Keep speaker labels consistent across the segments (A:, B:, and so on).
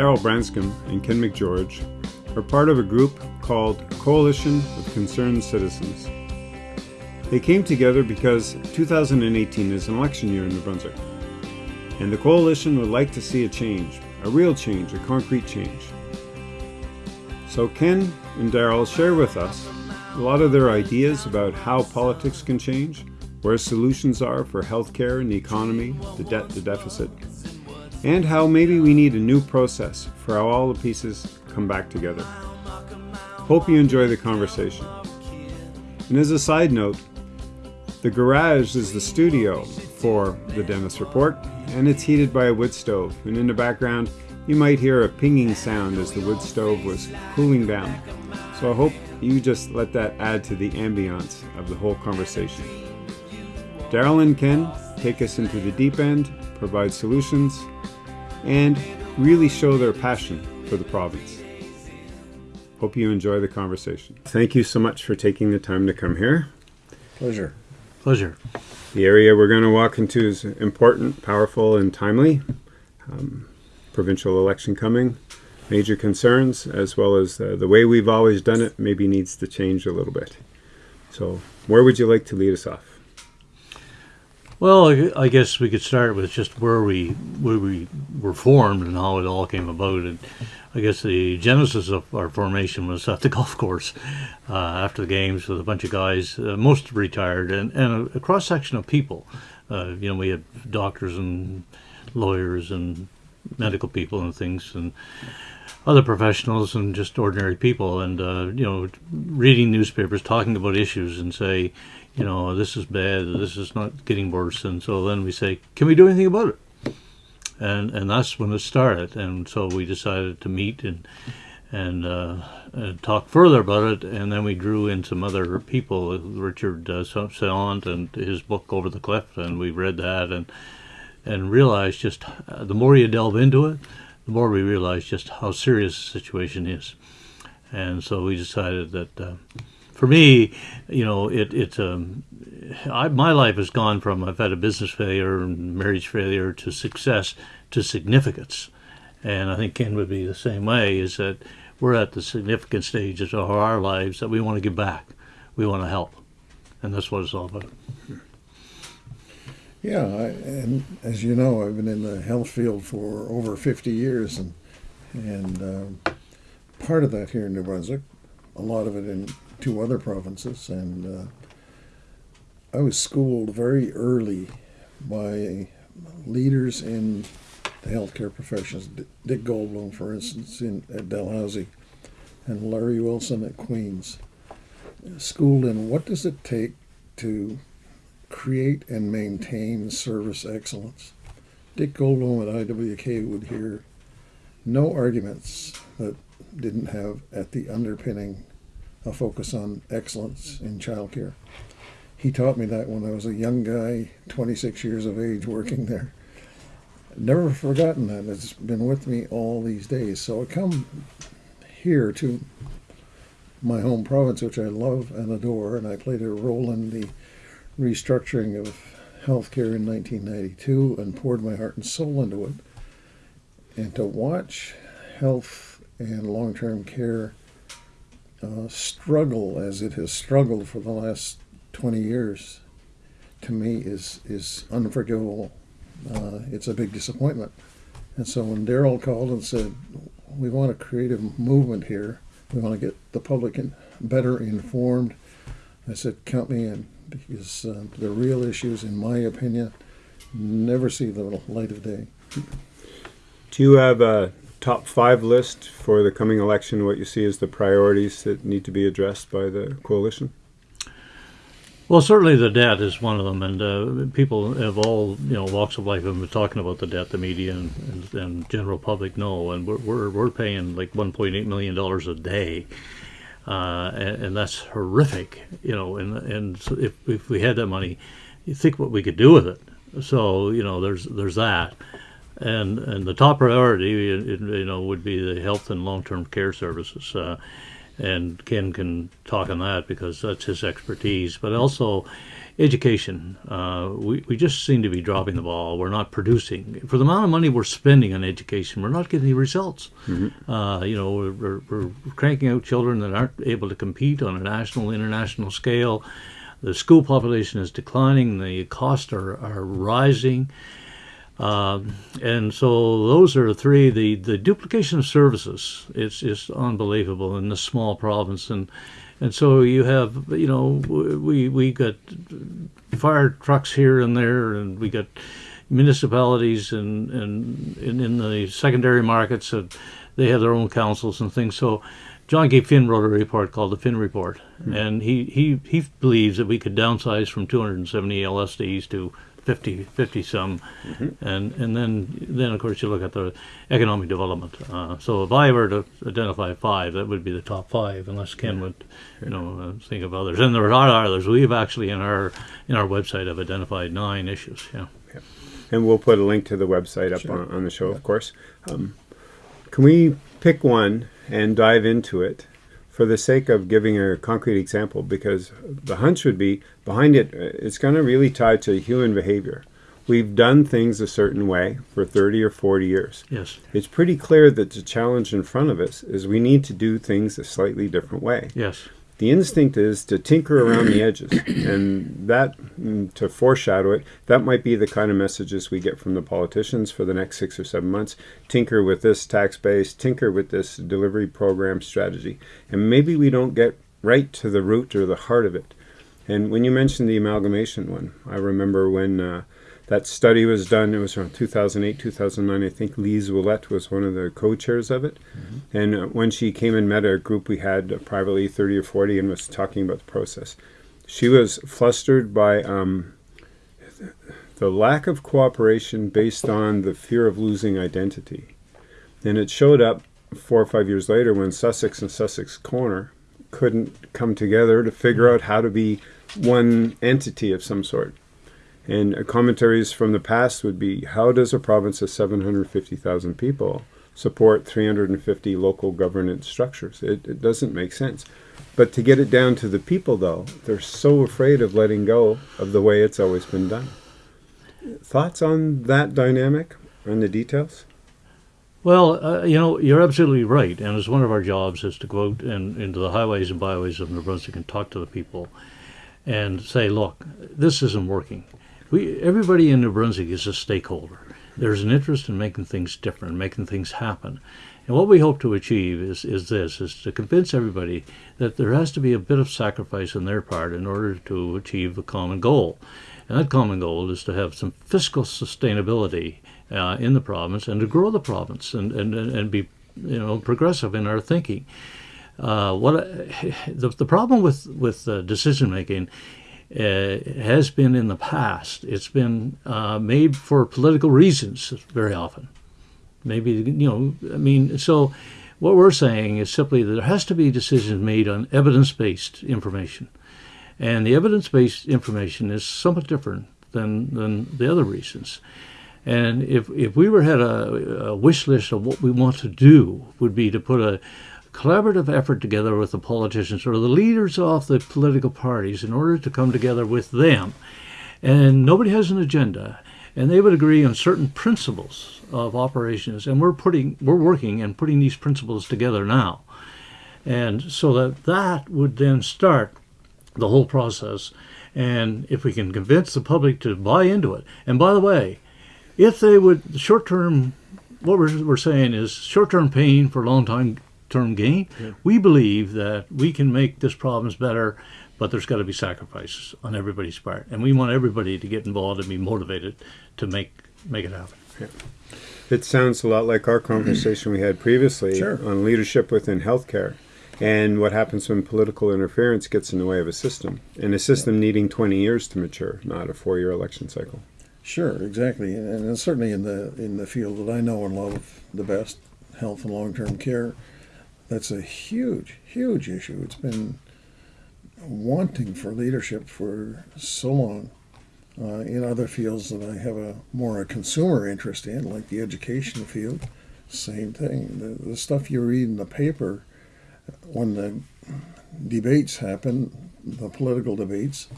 A: Daryl Branscombe and Ken McGeorge are part of a group called Coalition of Concerned Citizens. They came together because 2018 is an election year in New Brunswick, and the coalition would like to see a change, a real change, a concrete change. So Ken and Daryl share with us a lot of their ideas about how politics can change, where solutions are for healthcare and the economy, the debt, the deficit, and how maybe we need a new process for how all the pieces come back together. Hope you enjoy the conversation. And as a side note, the garage is the studio for the Dennis Report, and it's heated by a wood stove. And in the background, you might hear a pinging sound as the wood stove was cooling down. So I hope you just let that add to the ambiance of the whole conversation. Daryl and Ken take us into the deep end, provide solutions, and really show their passion for the province. Hope you enjoy the conversation. Thank you so much for taking the time to come here.
B: Pleasure.
C: Pleasure.
A: The area we're going to walk into is important, powerful, and timely. Um, provincial election coming, major concerns, as well as uh, the way we've always done it maybe needs to change a little bit. So, where would you like to lead us off?
C: Well, I guess we could start with just where we where we were formed and how it all came about. And I guess the genesis of our formation was at the golf course uh, after the games with a bunch of guys, uh, most retired, and, and a, a cross section of people. Uh, you know, we had doctors and lawyers and medical people and things, and other professionals and just ordinary people. And uh, you know, reading newspapers, talking about issues, and say you know, this is bad, this is not getting worse. And so then we say, can we do anything about it? And and that's when it started. And so we decided to meet and and, uh, and talk further about it. And then we drew in some other people, Richard uh, and his book Over the Cliff, and we read that and and realized just uh, the more you delve into it, the more we realize just how serious the situation is. And so we decided that uh, for me, you know, it it's um, I, my life has gone from I've had a business failure and marriage failure to success to significance, and I think Ken would be the same way. Is that we're at the significant stages of our lives that we want to give back, we want to help, and that's what it's all about.
B: Yeah, I, and as you know, I've been in the health field for over 50 years, and and um, part of that here in New Brunswick, a lot of it in two other provinces, and uh, I was schooled very early by leaders in the healthcare professions. Dick Goldbloom, for instance, in at Dalhousie, and Larry Wilson at Queens. Schooled in what does it take to create and maintain service excellence. Dick Goldbloom at IWK would hear no arguments that didn't have at the underpinning a focus on excellence in childcare. He taught me that when I was a young guy, 26 years of age, working there. Never forgotten that. It's been with me all these days. So I come here to my home province, which I love and adore, and I played a role in the restructuring of healthcare in 1992 and poured my heart and soul into it. And to watch health and long term care uh, struggle as it has struggled for the last 20 years to me is is unforgivable. Uh, it's a big disappointment. And so when Daryl called and said, "We want a creative movement here. We want to get the public in, better informed," I said, "Count me in," because uh, the real issues, in my opinion, never see the light of day.
A: Do you have a top five list for the coming election, what you see as the priorities that need to be addressed by the coalition?
C: Well, certainly the debt is one of them, and uh, people of all you know walks of life have been talking about the debt. The media and, and, and general public know, and we're we're, we're paying like 1.8 million dollars a day, uh, and, and, that's horrific. You know, and and if if we had that money, you think what we could do with it. So you know, there's there's that and and the top priority, you know, would be the health and long-term care services. Uh, and Ken can talk on that because that's his expertise. But also, education. Uh, we we just seem to be dropping the ball. We're not producing for the amount of money we're spending on education. We're not getting the results. Uh, you know, we're, we're, cranking out children that aren't able to compete on a national, international scale. The school population is declining. The costs are, are rising. Um, and so those are three. The, the duplication of services is is unbelievable in this small province, and and so you have you know we we got fire trucks here and there, and we got municipalities and and, and in the secondary markets, uh, they have their own councils and things. So. Jean-Guy Finn wrote a report called the Finn Report, and he, he, he believes that we could downsize from 270 LSDs to 50, 50 some, and and then then of course you look at the economic development. Uh, so if I were to identify five, that would be the top five, unless Ken would, you know, uh, think of others. And there are others. We've actually in our in our website have identified nine issues. Yeah. yeah.
A: And we'll put a link to the website up
B: Sure.
A: on, on the show, of course. Um, can we pick one and dive into it for the sake of giving a concrete example? Because the hunch would be behind it, uh, it's going to really tie to human behavior. We've done things a certain way for 30 or 40 years.
C: Yes.
A: It's pretty clear that the challenge in front of us is we need to do things a slightly different way.
C: Yes.
A: The instinct is to tinker around the edges, and that, mm, to foreshadow it, that might be the kind of messages we get from the politicians for the next six or seven months. Tinker with this tax base, tinker with this delivery program strategy, and maybe we don't get right to the root or the heart of it. And when you mentioned the amalgamation one, I remember when uh, that study was done, it was around 2008, 2009. I think Lise Willette was one of the co chairs of it. And uh, when she came and met a group we had uh, privately, 30 or 40, and was talking about the process, she was flustered by um, the lack of cooperation based on the fear of losing identity. And it showed up four or five years later when Sussex and Sussex Corner couldn't come together to figure out how to be one entity of some sort. And commentaries from the past would be how does a province of 750,000 people support 350 local governance structures? It, it doesn't make sense. But to get it down to the people, though, they're so afraid of letting go of the way it's always been done. Thoughts on that dynamic and the details?
C: Well, uh, you know, you're absolutely right. And it's one of our jobs is to go out and into the highways and byways of New Brunswick and talk to the people and say, look, this isn't working. We, everybody in New Brunswick is a stakeholder. There's an interest in making things different, making things happen. And what we hope to achieve is, is this, is to convince everybody that there has to be a bit of sacrifice on their part in order to achieve a common goal. And that common goal is to have some fiscal sustainability uh, in the province and to grow the province and, and, and be you know progressive in our thinking. Uh, what the, the problem with with uh, decision making has been in the past. It's been uh, made for political reasons very often. Maybe you know. I mean, so what we're saying is simply that there has to be decisions made on evidence based information. And the evidence based information is somewhat different than, than the other reasons. And if, if we were had a, a wish list of what we want to do, would be to put a collaborative effort together with the politicians or the leaders of the political parties in order to come together with them. And nobody has an agenda. And they would agree on certain principles of operations. And we're putting we're working and putting these principles together now. And so that that would then start the whole process. And if we can convince the public to buy into it, and by the way, if they would short term, what we're, we're saying is short term pain for long time term gain. We believe that we can make this problems better, but there's got to be sacrifices on everybody's part, and we want everybody to get involved and be motivated to make make it happen.
A: It sounds a lot like our conversation we had previously
B: Sure.
A: on leadership within healthcare and what happens when political interference gets in the way of a system and a system needing 20 years to mature, not a four year election cycle.
B: Sure, exactly, and, and certainly in the in the field that I know and love the best, health and long term care, that's a huge, huge issue. It's been wanting for leadership for so long. Uh, in other fields that I have a more a consumer interest in, like the education field, same thing. The, the stuff you read in the paper when the debates happen, the political debates,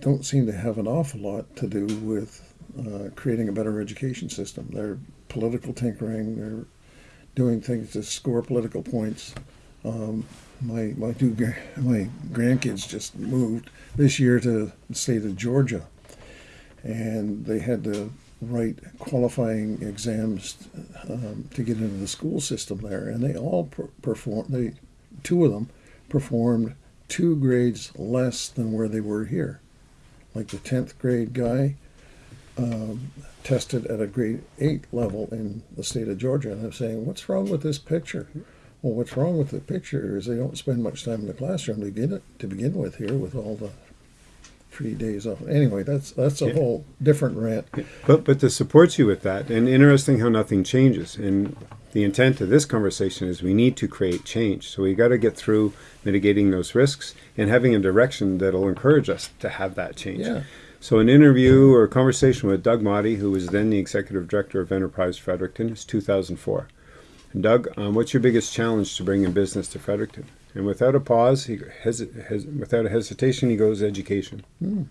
B: don't seem to have an awful lot to do with uh, creating a better education system. They're political tinkering. They're doing things to score political points. Um, my my two my grandkids just moved this year to the state of Georgia, and they had to write qualifying exams um, to get into the school system there, and they all per- performed. They two of them performed two grades less than where they were here. Like the tenth grade guy um, tested at a grade eight level in the state of Georgia, and I'm saying, what's wrong with this picture? Well, what's wrong with the picture is they don't spend much time in the classroom to begin it, to begin with here with all the free days off. Anyway, that's that's a
A: Yeah.
B: whole different rant.
A: But but to support you with that, and interesting how nothing changes. And the intent of this conversation is we need to create change. So we got to get through mitigating those risks and having a direction that'll encourage us to have that change.
B: Yeah.
A: So an interview or a conversation with Doug Motti, who was then the executive director of Enterprise Fredericton, is 2004. And Doug, um, what's your biggest challenge to bringing business to Fredericton? And without a pause, he hes- hes- without a hesitation, he goes education.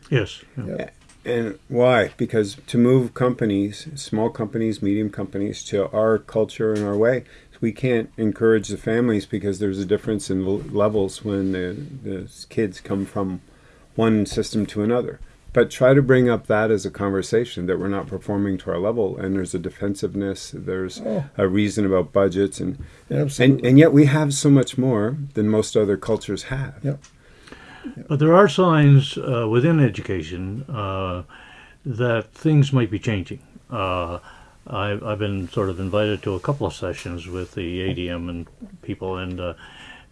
C: Yes. yeah.
B: Yeah.
A: And why? Because to move companies, small companies, medium companies, to our culture and our way, we can't encourage the families because there's a difference in levels when the, the kids come from one system to another. But try to bring up that as a conversation that we're not performing to our level, and there's a defensiveness, there's
B: Oh.
A: a reason about budgets, and and, and yet we have so much more than most other cultures have.
B: Yep.
C: But there are signs uh, within education uh, that things might be changing. Uh, I've, I've been sort of invited to a couple of sessions with the ADM and people, and uh,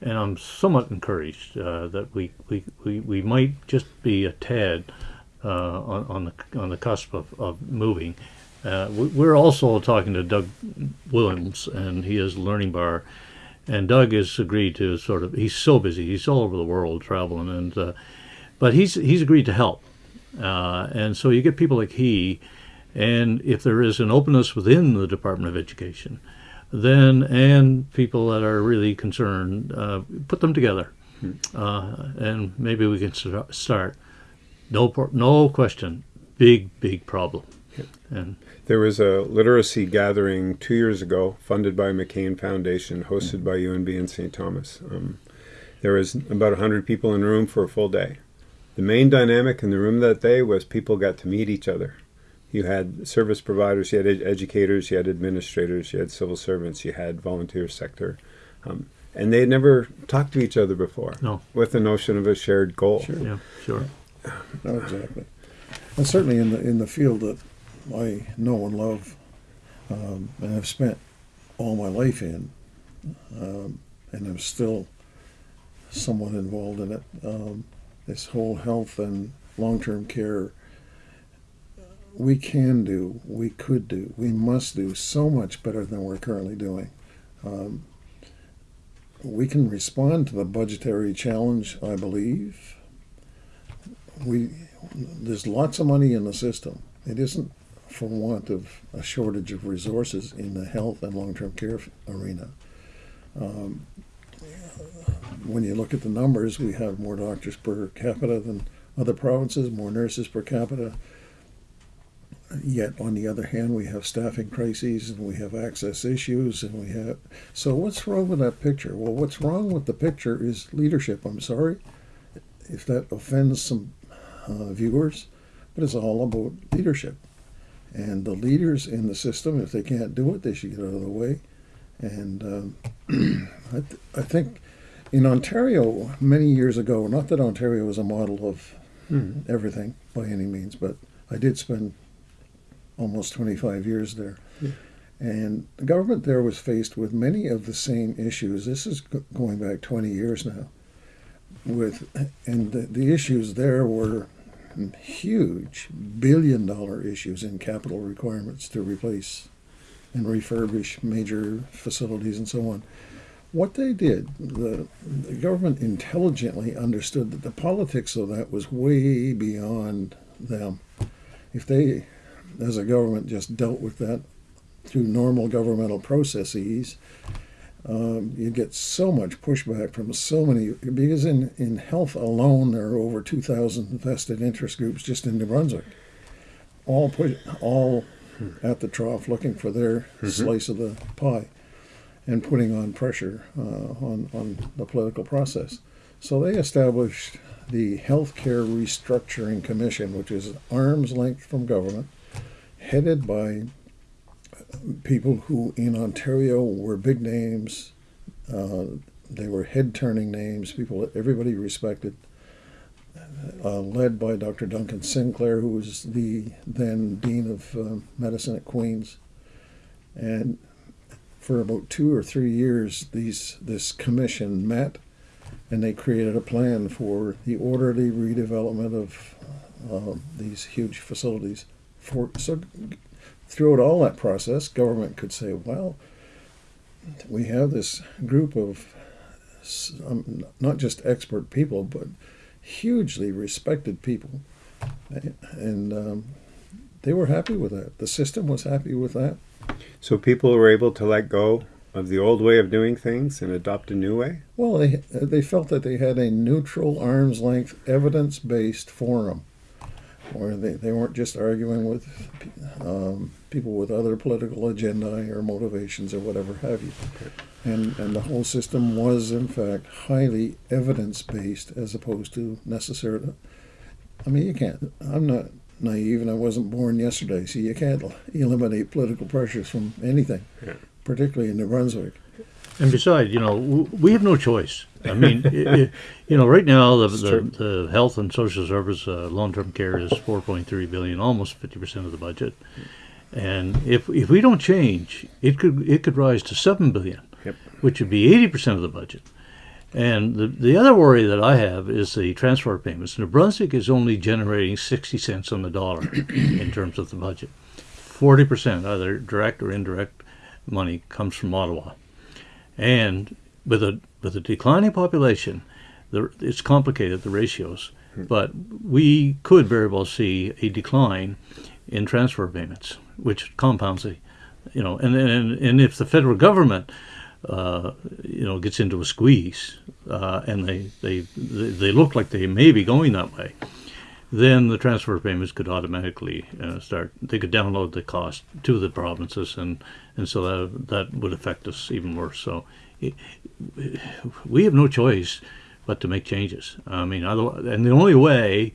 C: and I'm somewhat encouraged uh, that we, we, we, we might just be a tad uh, on, on the on the cusp of, of moving. Uh, we, we're also talking to Doug Willms, and he is Learning Bar, and Doug has agreed to sort of. He's so busy; he's all over the world traveling, and uh, but he's he's agreed to help, uh, and so you get people like he, and if there is an openness within the Department of Education, then and people that are really concerned, uh, put them together, uh, and maybe we can start. No, no question, big big problem, and
A: There was a literacy gathering two years ago, funded by McCain Foundation, hosted by UNB and St. Thomas. Um, there was about 100 people in the room for a full day. The main dynamic in the room that day was people got to meet each other. You had service providers, you had ed- educators, you had administrators, you had civil servants, you had volunteer sector. Um, and they had never talked to each other before
C: No.
A: with the notion of a shared goal.
B: Sure.
C: yeah, sure.
B: No, exactly. And certainly in the in the field that I know and love, um, and have spent all my life in, um, and I'm still somewhat involved in it. Um, this whole health and long-term care. We can do, we could do, we must do so much better than we're currently doing. Um, we can respond to the budgetary challenge, I believe. We there's lots of money in the system. It isn't for want of a shortage of resources in the health and long-term care arena. Um, when you look at the numbers, we have more doctors per capita than other provinces, more nurses per capita. Yet, on the other hand, we have staffing crises and we have access issues, and we have. So, what's wrong with that picture? Well, what's wrong with the picture is leadership. I'm sorry if that offends some uh, viewers, but it's all about leadership. And the leaders in the system, if they can't do it, they should get out of the way. And um, I, th- I think in Ontario, many years ago, not that Ontario was a model of everything by any means, but I did spend almost 25 years there. And the government there was faced with many of the same issues. This is go- going back 20 years now. With and the, the issues there were huge billion dollar issues in capital requirements to replace and refurbish major facilities and so on. What they did, the, the government intelligently understood that the politics of that was way beyond them. If they, as a government, just dealt with that through normal governmental processes, um, you get so much pushback from so many because in, in health alone there are over 2,000 vested interest groups just in New Brunswick, all push, all at the trough looking for their slice of the pie and putting on pressure uh, on on the political process. So they established the Healthcare Restructuring Commission, which is arm's length from government, headed by people who in Ontario were big names. Uh, they were head turning names, people that everybody respected. Uh, led by Dr. Duncan Sinclair, who was the then Dean of uh, Medicine at Queen's. And for about two or three years, these this commission met and they created a plan for the orderly redevelopment of uh, these huge facilities. For so throughout all that process, government could say, "Well, we have this group of um, not just expert people, but hugely respected people," and um, they were happy with that. The system was happy with that.
A: So people were able to let go of the old way of doing things and adopt a new way?
B: Well, they they felt that they had a neutral, arm's length, evidence based forum where they, they weren't just arguing with um, people with other political agenda or motivations or whatever have you. And, and the whole system was, in fact, highly evidence based as opposed to necessarily. I mean, you can't, I'm not naive and I wasn't born yesterday, so you can't eliminate political pressures from anything,
A: Yeah.
B: particularly in New Brunswick.
C: And besides, you know, we have no choice. I mean, i i you know, right now the, the, the health and social service uh, long-term care is 4.3 billion, almost 50% of the budget. And if if we don't change, it could it could rise to 7 billion,
A: Yep.
C: which would be 80% of the budget. And the, the other worry that I have is the transfer payments. New Brunswick is only generating 60 cents on the dollar in terms of the budget. 40%, either direct or indirect money, comes from Ottawa. And with a with a declining population, the, it's complicated the ratios, but we could very well see a decline in transfer payments, which compounds the, you know, and and and if the federal government, uh, you know, gets into a squeeze, uh, and they, they they look like they may be going that way, then the transfer payments could automatically uh, start. They could download the cost to the provinces, and and so that that would affect us even worse. So we have no choice but to make changes. I mean, otherwise, and the only way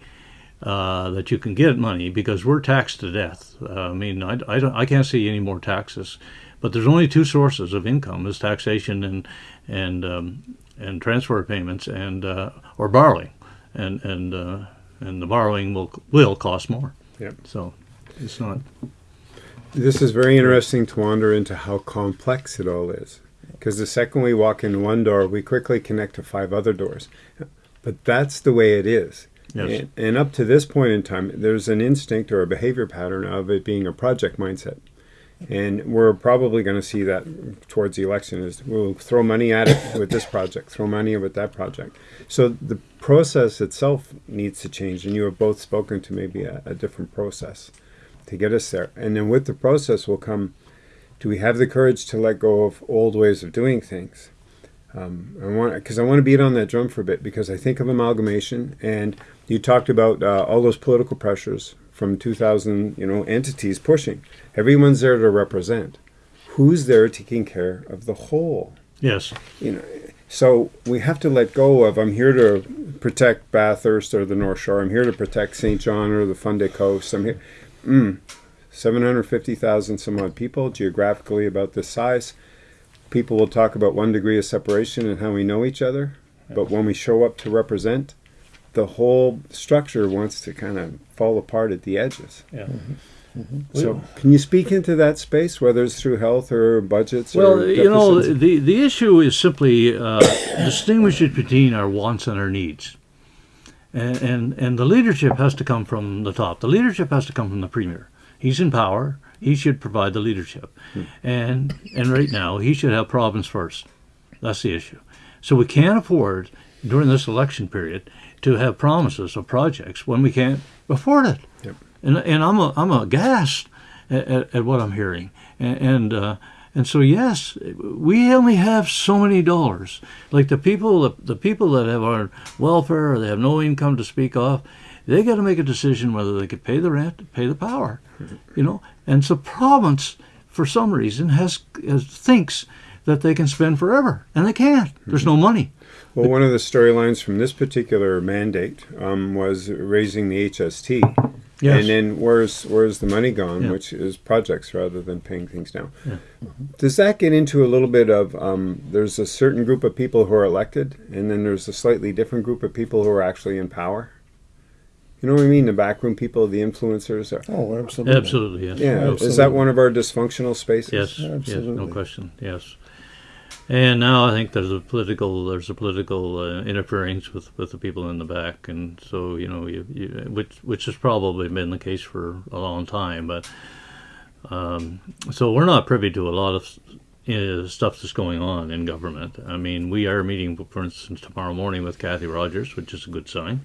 C: uh, that you can get money because we're taxed to death. Uh, I mean, I, I, don't, I can't see any more taxes, but there's only two sources of income: is taxation and and um, and transfer payments and uh, or borrowing, and and uh, and the borrowing will will cost more.
A: Yep.
C: So it's not.
A: This is very interesting to wander into how complex it all is. Because the second we walk in one door, we quickly connect to five other doors. But that's the way it is.
C: Yes.
A: And, and up to this point in time, there's an instinct or a behavior pattern of it being a project mindset. And we're probably going to see that towards the election is we'll throw money at it with this project, throw money with that project. So the process itself needs to change. And you have both spoken to maybe a, a different process to get us there. And then with the process will come do we have the courage to let go of old ways of doing things? Um, I want because I want to beat on that drum for a bit because I think of amalgamation, and you talked about uh, all those political pressures from 2,000, you know, entities pushing. Everyone's there to represent. Who's there taking care of the whole?
C: Yes.
A: you know so we have to let go of i'm here to protect bathurst or the north shore i'm here to protect st john or the fundy coast i'm here mm, 750000 some odd people geographically about this size people will talk about one degree of separation and how we know each other but when we show up to represent the whole structure wants to kind of fall apart at the edges
C: Yeah.
A: so can you speak into that space whether it's through health or budgets
C: Well,
A: or
C: you know, the, the issue is simply uh, distinguishing between our wants and our needs. And, and, and the leadership has to come from the top. The leadership has to come from the premier. He's in power. He should provide the leadership. And, and right now, he should have problems first. That's the issue. So we can't afford, during this election period, to have promises of projects when we can't afford it.
A: Yep.
C: And, and I'm, a, I'm aghast at, at, at what I'm hearing. And, and, uh, And so, yes, we only have so many dollars. Like the people, the people that have our welfare or they have no income to speak of, they got to make a decision whether they could pay the rent, pay the power, you know. And so, province, for some reason, has, has thinks that they can spend forever, and they can't. There's no money.
A: Well, one of the storylines from this particular mandate um, was raising the HST.
C: Yes.
A: And then where's where's the money gone,
C: Yeah.
A: which is projects rather than paying things down.
C: Yeah.
A: Does that get into a little bit of um, there's a certain group of people who are elected, and then there's a slightly different group of people who are actually in power? You know what I mean? The backroom people, the influencers. Are,
B: Oh, absolutely.
C: Absolutely, yes.
A: yeah, is that one of our dysfunctional spaces?
C: Yes, yes, no question. Yes, and now I think there's a political there's a political uh, interference with, with the people in the back, and so you know, you, you, which which has probably been the case for a long time. But um, so we're not privy to a lot of uh, stuff that's going on in government. I mean, we are meeting, for instance, tomorrow morning with Cathy Rogers, which is a good sign,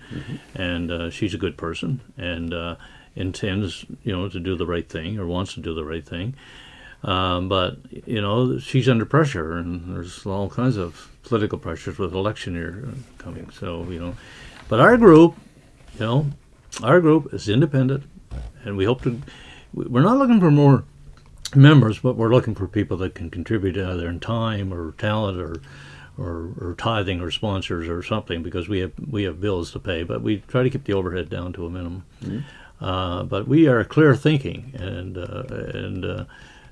C: and uh, she's a good person and uh, intends, you know, to do the right thing or wants to do the right thing. Um, but you know, she's under pressure, and there's all kinds of political pressures with election year coming. So you know, but our group, you know, our group is independent, and we hope to. We're not looking for more members, but we're looking for people that can contribute either in time or talent or. Or, or tithing or sponsors or something because we have we have bills to pay, but we try to keep the overhead down to a minimum. Uh, but we are clear thinking and uh, and uh,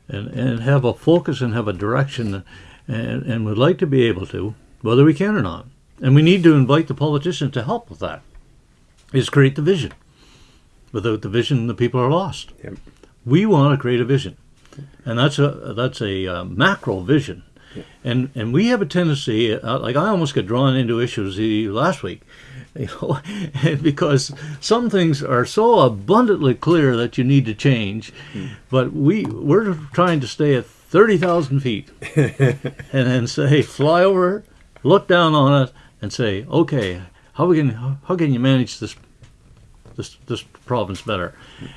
C: and and have a focus and have a direction, and and would like to be able to, whether we can or not. And we need to invite the politicians to help with that. Is create the vision. Without the vision, the people are lost.
A: Yep.
C: We want to create a vision, and that's a that's a uh, macro vision. And and we have a tendency, uh, like I almost got drawn into issues last week, you know, because some things are so abundantly clear that you need to change, but we we're trying to stay at thirty thousand feet, and then say fly over, look down on it, and say, okay, how we can how can you manage this this this province better.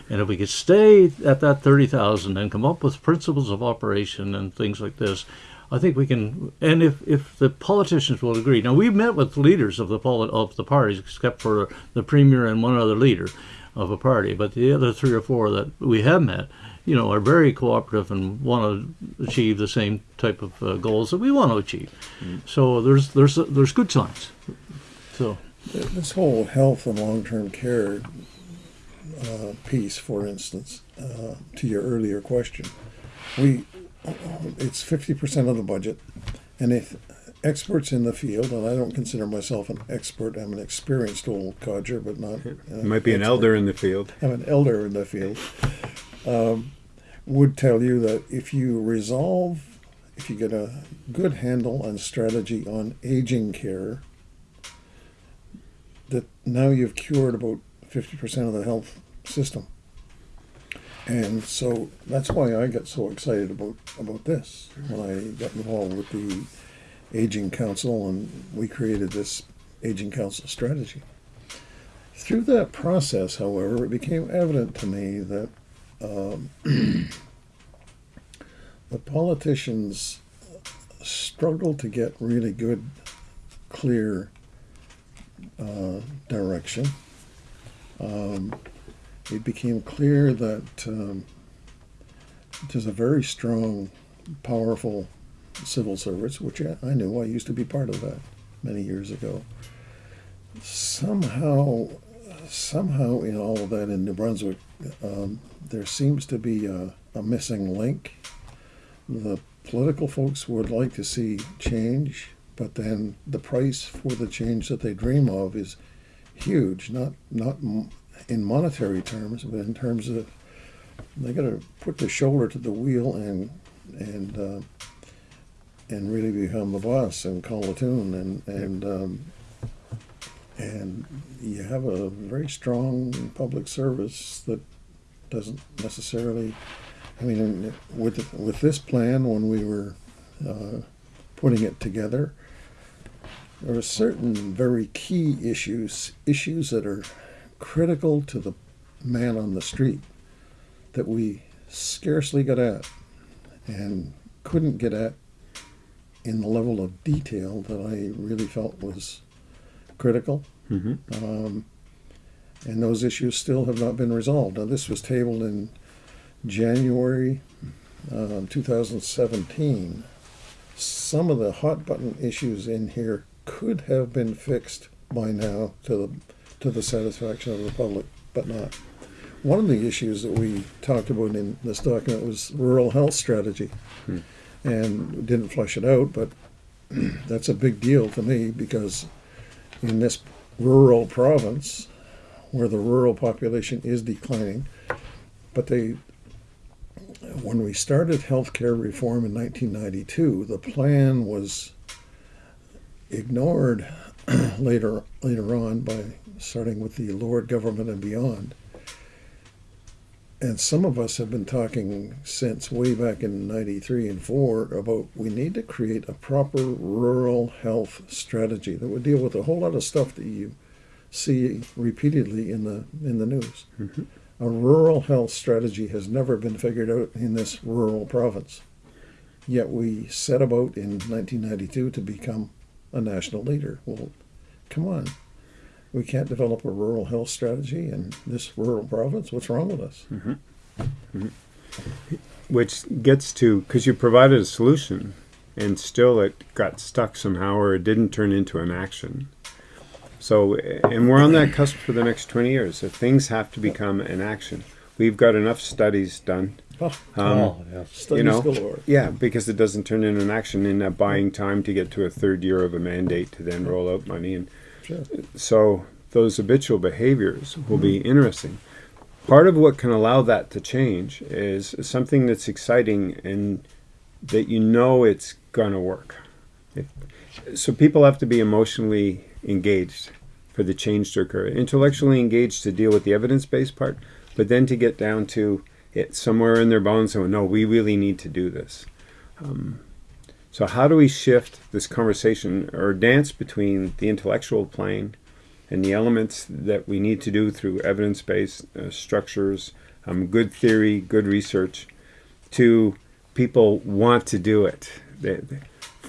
C: And if we could stay at that thirty thousand and come up with principles of operation and things like this, I think we can. And if, if the politicians will agree, now we've met with leaders of the of the parties, except for the premier and one other leader of a party, but the other three or four that we have met. You know, are very cooperative and want to achieve the same type of uh, goals that we want to achieve. So there's there's there's good signs. So
B: This whole health and long-term care uh, piece, for instance, uh, to your earlier question, we it's fifty percent of the budget, and if experts in the field, and I don't consider myself an expert, I'm an experienced old codger, but not uh,
A: You might be an
B: expert.
A: elder in the field.
B: I'm an elder in the field, um, would tell you that if you resolve, if you get a good handle and strategy on aging care, that now you've cured about 50% of the health system. And so that's why I got so excited about, about this when I got involved with the Aging Council and we created this Aging Council strategy. Through that process, however, it became evident to me that um, the politicians struggle to get really good, clear uh, direction. Um, it became clear that um, there's a very strong, powerful civil service, which I, knew. I used to be part of that many years ago. Somehow, somehow in all of that in New Brunswick, um, there seems to be a, a missing link. The political folks would like to see change, but then the price for the change that they dream of is huge. Not not in monetary terms, but in terms of they got to put the shoulder to the wheel and and uh, and really become the boss and call the tune and and um, and you have a very strong public service that doesn't necessarily. I mean, with with this plan, when we were uh, putting it together, there are certain very key issues, issues that are critical to the man on the street that we scarcely got at, and couldn't get at in the level of detail that I really felt was critical.
A: hmm
B: Um, and those issues still have not been resolved. Now, this was tabled in January um, 2017. Some of the hot button issues in here could have been fixed by now to the to the satisfaction of the public, but not. One of the issues that we talked about in this document was rural health strategy, hmm. and didn't flesh it out, but that's a big deal to me because in this rural province, where the rural population is declining, but they, when we started healthcare reform in 1992, the plan was ignored later later on by starting with the Lord government and beyond. And some of us have been talking since way back in 93 and 4 about we need to create a proper rural health strategy that would deal with a whole lot of stuff that you see repeatedly in the in the news. Mm-hmm. A rural health strategy has never been figured out in this rural province. Yet we set about in 1992 to become a national leader. Well, come on. We can't develop a rural health strategy in this rural province. What's wrong with us? Mm-hmm. Mm-hmm.
A: Which gets to because you provided a solution, and still it got stuck somehow, or it didn't turn into an action. So, and we're on that cusp for the next twenty years. So things have to become an action. We've got enough studies done.
B: Oh,
A: Um,
C: oh, yeah.
B: studies
A: you know,
B: galore.
A: Yeah, because it doesn't turn into an action in that buying time to get to a third year of a mandate to then roll out money. And
B: Sure.
A: so those habitual behaviors will be interesting. Part of what can allow that to change is something that's exciting and that you know it's going to work. So people have to be emotionally engaged for the change to occur, intellectually engaged to deal with the evidence-based part, but then to get down to it somewhere in their bones. So no, we really need to do this. Um, so how do we shift this conversation or dance between the intellectual plane and the elements that we need to do through evidence-based uh, structures, um, good theory, good research, to people want to do it. They, they-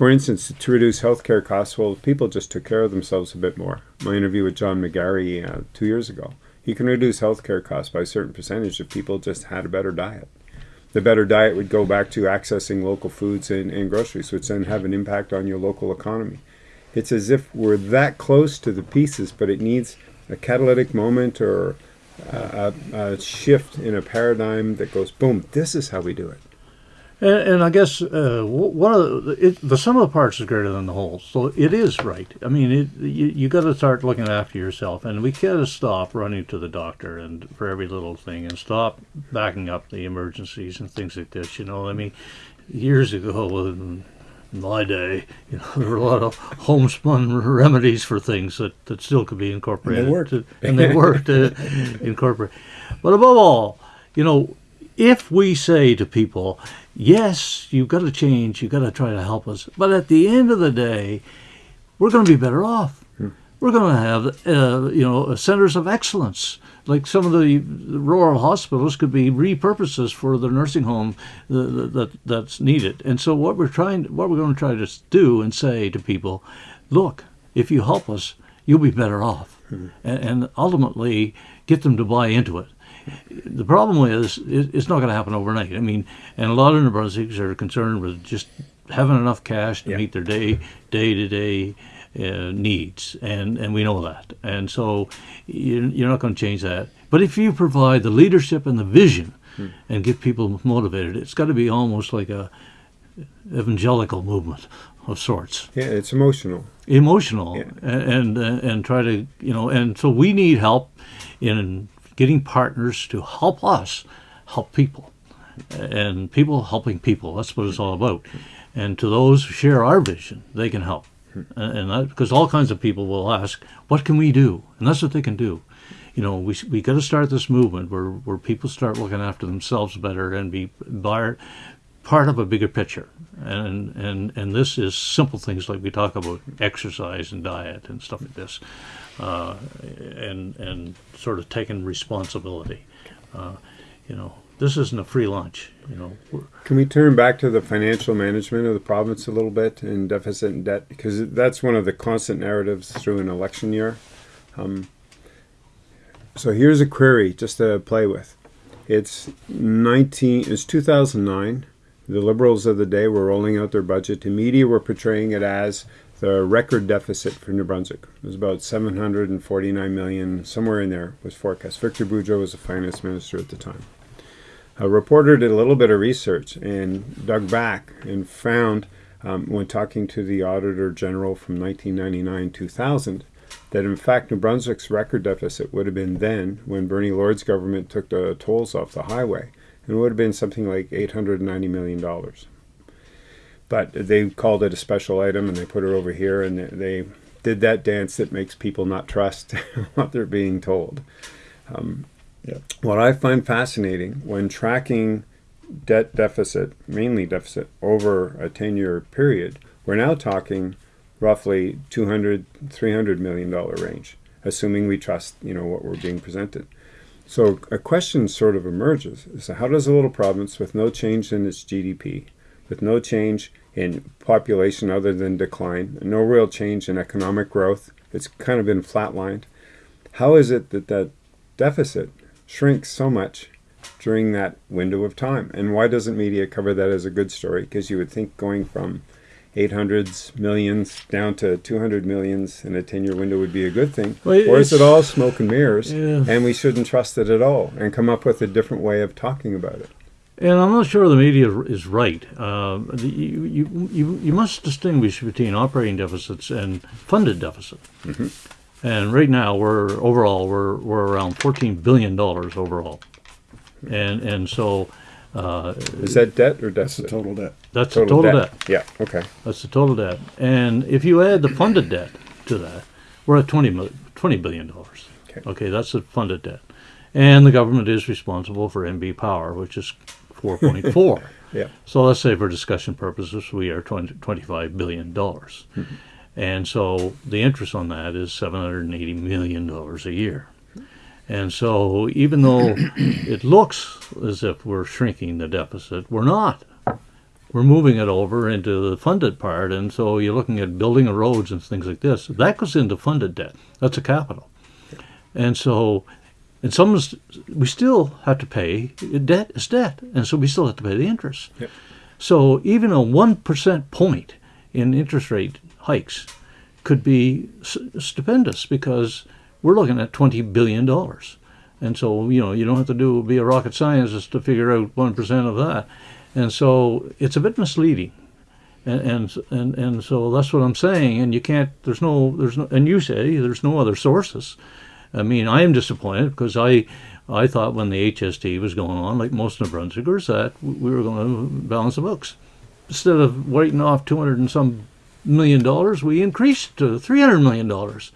A: for instance, to reduce healthcare costs, well, if people just took care of themselves a bit more. My interview with John McGarry uh, two years ago, he can reduce healthcare costs by a certain percentage if people just had a better diet. The better diet would go back to accessing local foods and, and groceries, which then have an impact on your local economy. It's as if we're that close to the pieces, but it needs a catalytic moment or a, a, a shift in a paradigm that goes, boom, this is how we do it.
C: And, and I guess uh, one of the, it, the sum of the parts is greater than the whole. So it is right. I mean, it, you you got to start looking after yourself, and we got to stop running to the doctor and for every little thing, and stop backing up the emergencies and things like this. You know, I mean, years ago. In, my day, you know, there were a lot of homespun remedies for things that, that still could be incorporated.
B: And
C: they worked. and they worked to incorporate. But above all, you know, if we say to people, yes, you've got to change, you've got to try to help us, but at the end of the day, we're going to be better off. We're going to have, uh, you know, centers of excellence. Like some of the rural hospitals could be repurposes for the nursing home uh, that that's needed. And so what we're trying, what we're going to try to do and say to people, look, if you help us, you'll be better off, and, and ultimately get them to buy into it the problem is it's not going to happen overnight. I mean, and a lot of New Brunswickers are concerned with just having enough cash to
A: Yeah.
C: meet their day day to day needs, and and we know that. And so you're, you're not going to change that. But if you provide the leadership and the vision, hmm. and get people motivated, it's got to be almost like a evangelical movement of sorts
A: Yeah, it's emotional.
C: emotional
A: Yeah.
C: and, and and try to you know and so we need help in getting partners to help us help people. And people helping people that's what it's all about. And to those who share our vision they can help. And that because all kinds of people will ask what can we do? And that's what they can do. You know we, we got to start this movement where, where people start looking after themselves better and be bar, part of a bigger picture. And and and this is simple things like we talk about exercise and diet and stuff like this uh, and and sort of taking responsibility uh, you know this isn't a free lunch. You know,
A: Can we turn back to the financial management of the province a little bit and deficit and debt? Because that's one of the constant narratives through an election year. Um, so here's a query just to play with. It's 19, it's 2009. The liberals of the day were rolling out their budget. The media were portraying it as the record deficit for New Brunswick. It was about 749 million, somewhere in there was forecast. Victor Boudreau was the finance minister at the time. A reporter did a little bit of research and dug back and found, um, when talking to the Auditor General from 1999 2000, that in fact New Brunswick's record deficit would have been then, when Bernie Lord's government took the tolls off the highway, and it would have been something like $890 million. But they called it a special item and they put it over here and they did that dance that makes people not trust what they're being told. Um,
B: Yeah.
A: what I find fascinating when tracking debt deficit, mainly deficit, over a 10 year period, we're now talking roughly 200, 300 million dollar range, assuming we trust, you know, what we're being presented. So a question sort of emerges is how does a little province with no change in its GDP, with no change in population other than decline, no real change in economic growth, it's kind of been flatlined, how is it that that deficit shrinks so much during that window of time. And why doesn't media cover that as a good story? Because you would think going from 800s millions down to 200 millions in a 10 year window would be a good thing.
C: Well,
A: or is it all smoke and mirrors
C: Yeah.
A: and we shouldn't trust it at all and come up with a different way of talking about it?
C: And I'm not sure the media is right. Uh, the, you, you, you, you must distinguish between operating deficits and funded deficit. And right now, we're overall we're we're around 14 billion dollars overall, and and so uh,
A: Is that debt or
B: That's the
A: deficit?
B: total debt.
C: that's the total debt.
A: Yeah, okay.
C: That's the total debt. And if you add the funded debt to that, we're at 20, 20 billion dollars.
A: Okay.
C: Okay, that's the funded debt. And the government is responsible for NB Power, which is 4.4.
A: Yeah.
C: So let's say for discussion purposes, we are 20, 25 billion dollars. Mm-hmm. And so the interest on that is 780 million dollars a year. And so even though it looks as if we're shrinking the deficit, we're not we're moving it over into the funded part, and so you're looking at building of roads and things like this. That goes into funded debt. That's a capital, and so, and some we still have to pay debt is debt, and so we still have to pay the interest.
A: Yep.
C: So even a one percent point in interest rate hikes could be stupendous because we're looking at twenty billion dollars, and so you know you don't have to do be a rocket scientist to figure out one percent of that, and so it's a bit misleading, and and and and so that's what I'm saying. And you can't. There's no. There's no. And you say there's no other sources. I mean, I am disappointed because I. I thought when the HST was going on, like most New Brunswickers, that we were going to balance the books. Instead of writing off 200 and some million dollars, we increased to 300 million dollars.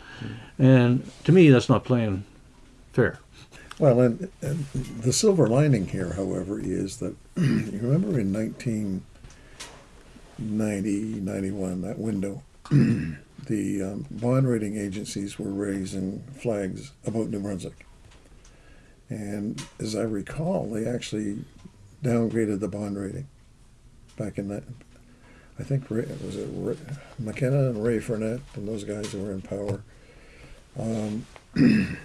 C: And to me, that's not playing fair.
B: Well, and, and the silver lining here, however, is that you remember in 1990, 91, that window, the um, bond rating agencies were raising flags about New Brunswick. And as I recall, they actually downgraded the bond rating back in that. I think Ray, was it Ray, McKenna and Ray Frenette and those guys who were in power. Um,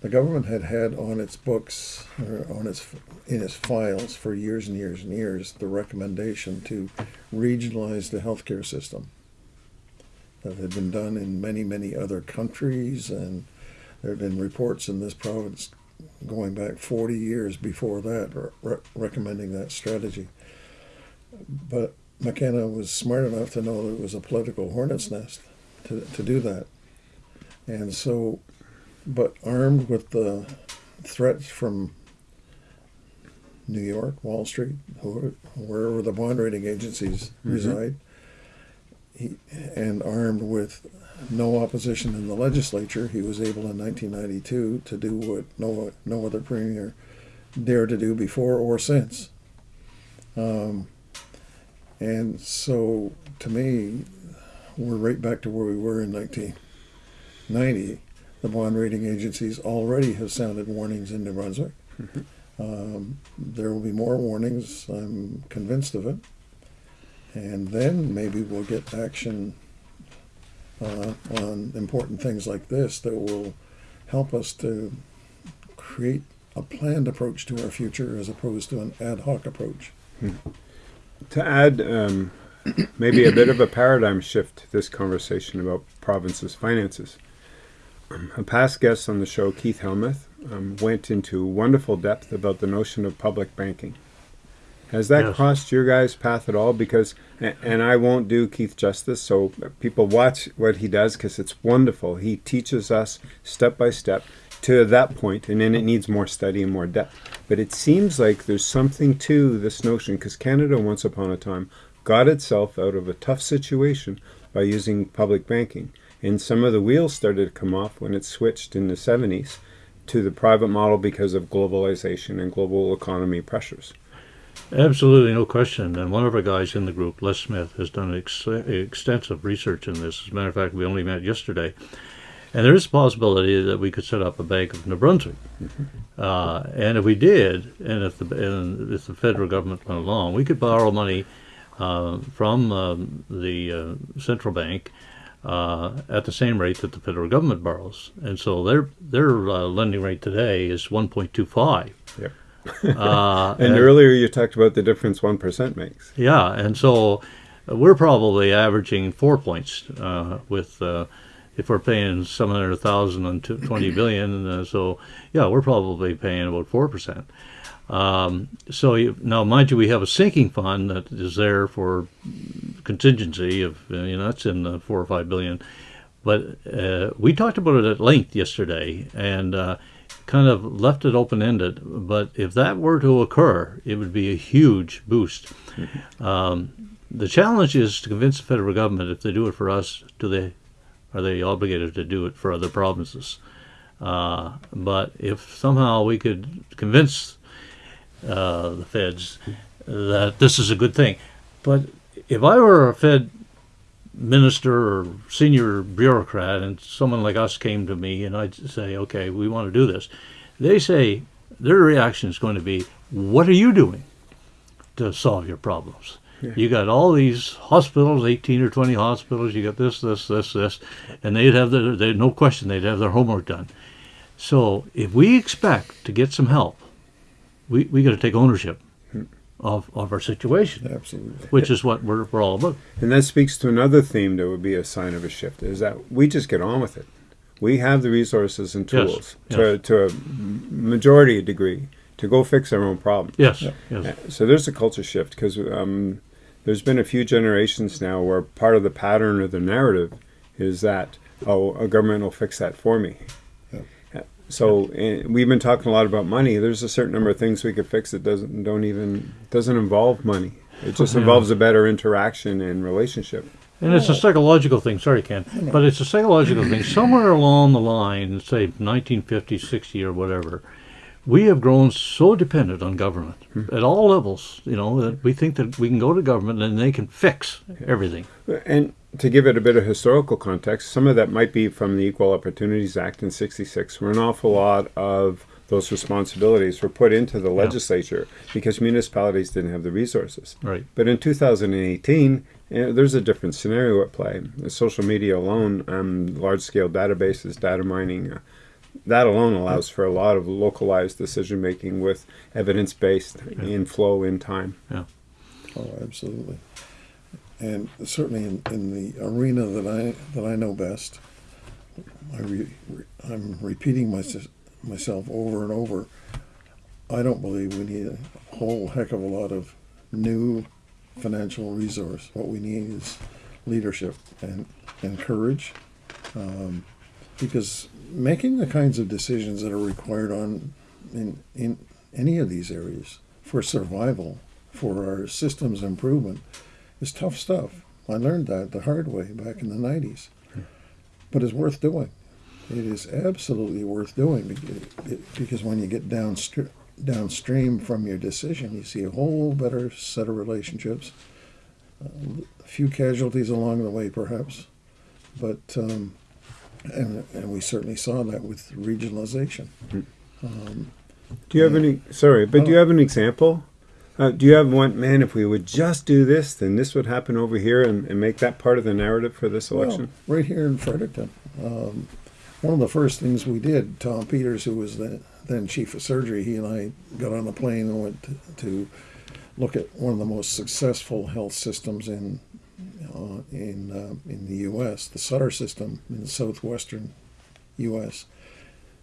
B: the government had had on its books or on its in its files for years and years and years the recommendation to regionalize the healthcare system that had been done in many many other countries and there have been reports in this province going back 40 years before that re- recommending that strategy. But McKenna was smart enough to know that it was a political hornet's nest to, to do that. And so but armed with the threats from New York, Wall Street, wherever the bond rating agencies mm-hmm. reside, he, and armed with no opposition in the legislature, he was able in 1992 to do what no no other premier dared to do before or since. Um, and so, to me, we're right back to where we were in 1990 the bond rating agencies already have sounded warnings in New Brunswick. Um, there will be more warnings. I'm convinced of it. And then maybe we'll get action uh, on important things like this that will help us to create a planned approach to our future as opposed to an ad hoc approach.
A: To add um, maybe a bit of a paradigm shift to this conversation about provinces' finances, um, a past guest on the show, Keith Helmuth, um, went into wonderful depth about the notion of public banking. Has that
C: Yes.
A: crossed your guys' path at all? Because, and I won't do Keith justice, so people watch what he does because it's wonderful. He teaches us step by step to that point, and then it needs more study and more depth. But it seems like there's something to this notion because Canada, once upon a time, got itself out of a tough situation by using public banking. And some of the wheels started to come off when it switched in the 70s to the private model because of globalization and global economy pressures.
C: Absolutely, no question. And one of our guys in the group, Les Smith, has done ex- extensive research in this. As a matter of fact, we only met yesterday. And there is a possibility that we could set up a Bank of New Brunswick. Uh, and if we did, and if the and if the federal government went along, we could borrow money uh, from um, the uh, central bank uh, at the same rate that the federal government borrows. And so their their uh, lending rate today is 1.25.
A: Yep.
C: Uh,
A: And earlier you talked about the difference 1% makes.
C: yeah, and so we're probably averaging four points uh, with uh, if we're paying seven hundred thousand on twenty billion. Uh, so yeah, we're probably paying about four percent. Um, so you, now, mind you, we have a sinking fund that is there for contingency of uh, you know that's in the four or five billion. But uh, we talked about it at length yesterday, and uh, kind of left it open ended. But if that were to occur, it would be a huge boost. Um, the challenge is to convince the federal government if they do it for us, do they are they obligated to do it for other provinces? Uh, but if somehow we could convince uh, the feds that this is a good thing, but if I were a Fed minister or senior bureaucrat and someone like us came to me and I'd say, okay, we want to do this, they say their reaction is going to be, what are you doing to solve your problems? You got all these hospitals, 18 or 20 hospitals, you got this, this, this, this, and they'd have their, they, no question, they'd have their homework done. So if we expect to get some help, we, we got to take ownership of, of our situation,
B: Absolutely.
C: which is what we're, we're all about.
A: And that speaks to another theme that would be a sign of a shift is that we just get on with it. We have the resources and
C: Yes,
A: tools to, to a majority degree to go fix our own problems.
C: Yes,
B: Yeah.
C: yes.
A: Uh, So there's a culture shift because um, there's been a few generations now where part of the pattern or the narrative is that oh a government will fix that for me.
B: Yeah.
A: So uh, we've been talking a lot about money. There's a certain number of things we could fix that doesn't don't even doesn't involve money. It just
C: Yeah.
A: involves a better interaction and relationship.
C: And it's a psychological thing. Sorry, Ken, but it's a psychological thing. Somewhere along the line, say 1950, 60, or whatever, we have grown so dependent on government at all levels. You know that we think that we can go to government and they can fix everything.
A: And to give it a bit of historical context, some of that might be from the Equal Opportunities Act in 66, where an awful lot of those responsibilities were put into the legislature because municipalities didn't have the resources.
C: Right.
A: But in 2018, eh, there's a different scenario at play. Social media alone, um, large scale databases, data mining, uh, that alone allows for a lot of localized decision making with evidence based in flow in time. Yeah.
B: Oh, absolutely. And certainly in, in the arena that I that I know best, I re, re, I'm repeating my, myself over and over. I don't believe we need a whole heck of a lot of new financial resource. What we need is leadership and, and courage, um, because making the kinds of decisions that are required on in in any of these areas for survival, for our systems improvement, is tough stuff. I learned that the hard way back in the 90s. But it's worth doing. It is absolutely worth doing because, when you get downstream, downstream from your decision, you see a whole better set of relationships. A few casualties along the way, perhaps, but um, and, and we certainly saw that with regionalization. Um,
A: Do you have any? Sorry, but do you have an example? Uh, do you have one? Man, if we would just do this, then this would happen over here, and, and make that part of the narrative for this election.
B: Well, right here in Fredericton. Um, one of the first things we did, Tom Peters, who was the, then chief of surgery, he and I got on a plane and went to, to look at one of the most successful health systems in uh, in uh, in the U.S., the Sutter system in the southwestern U.S.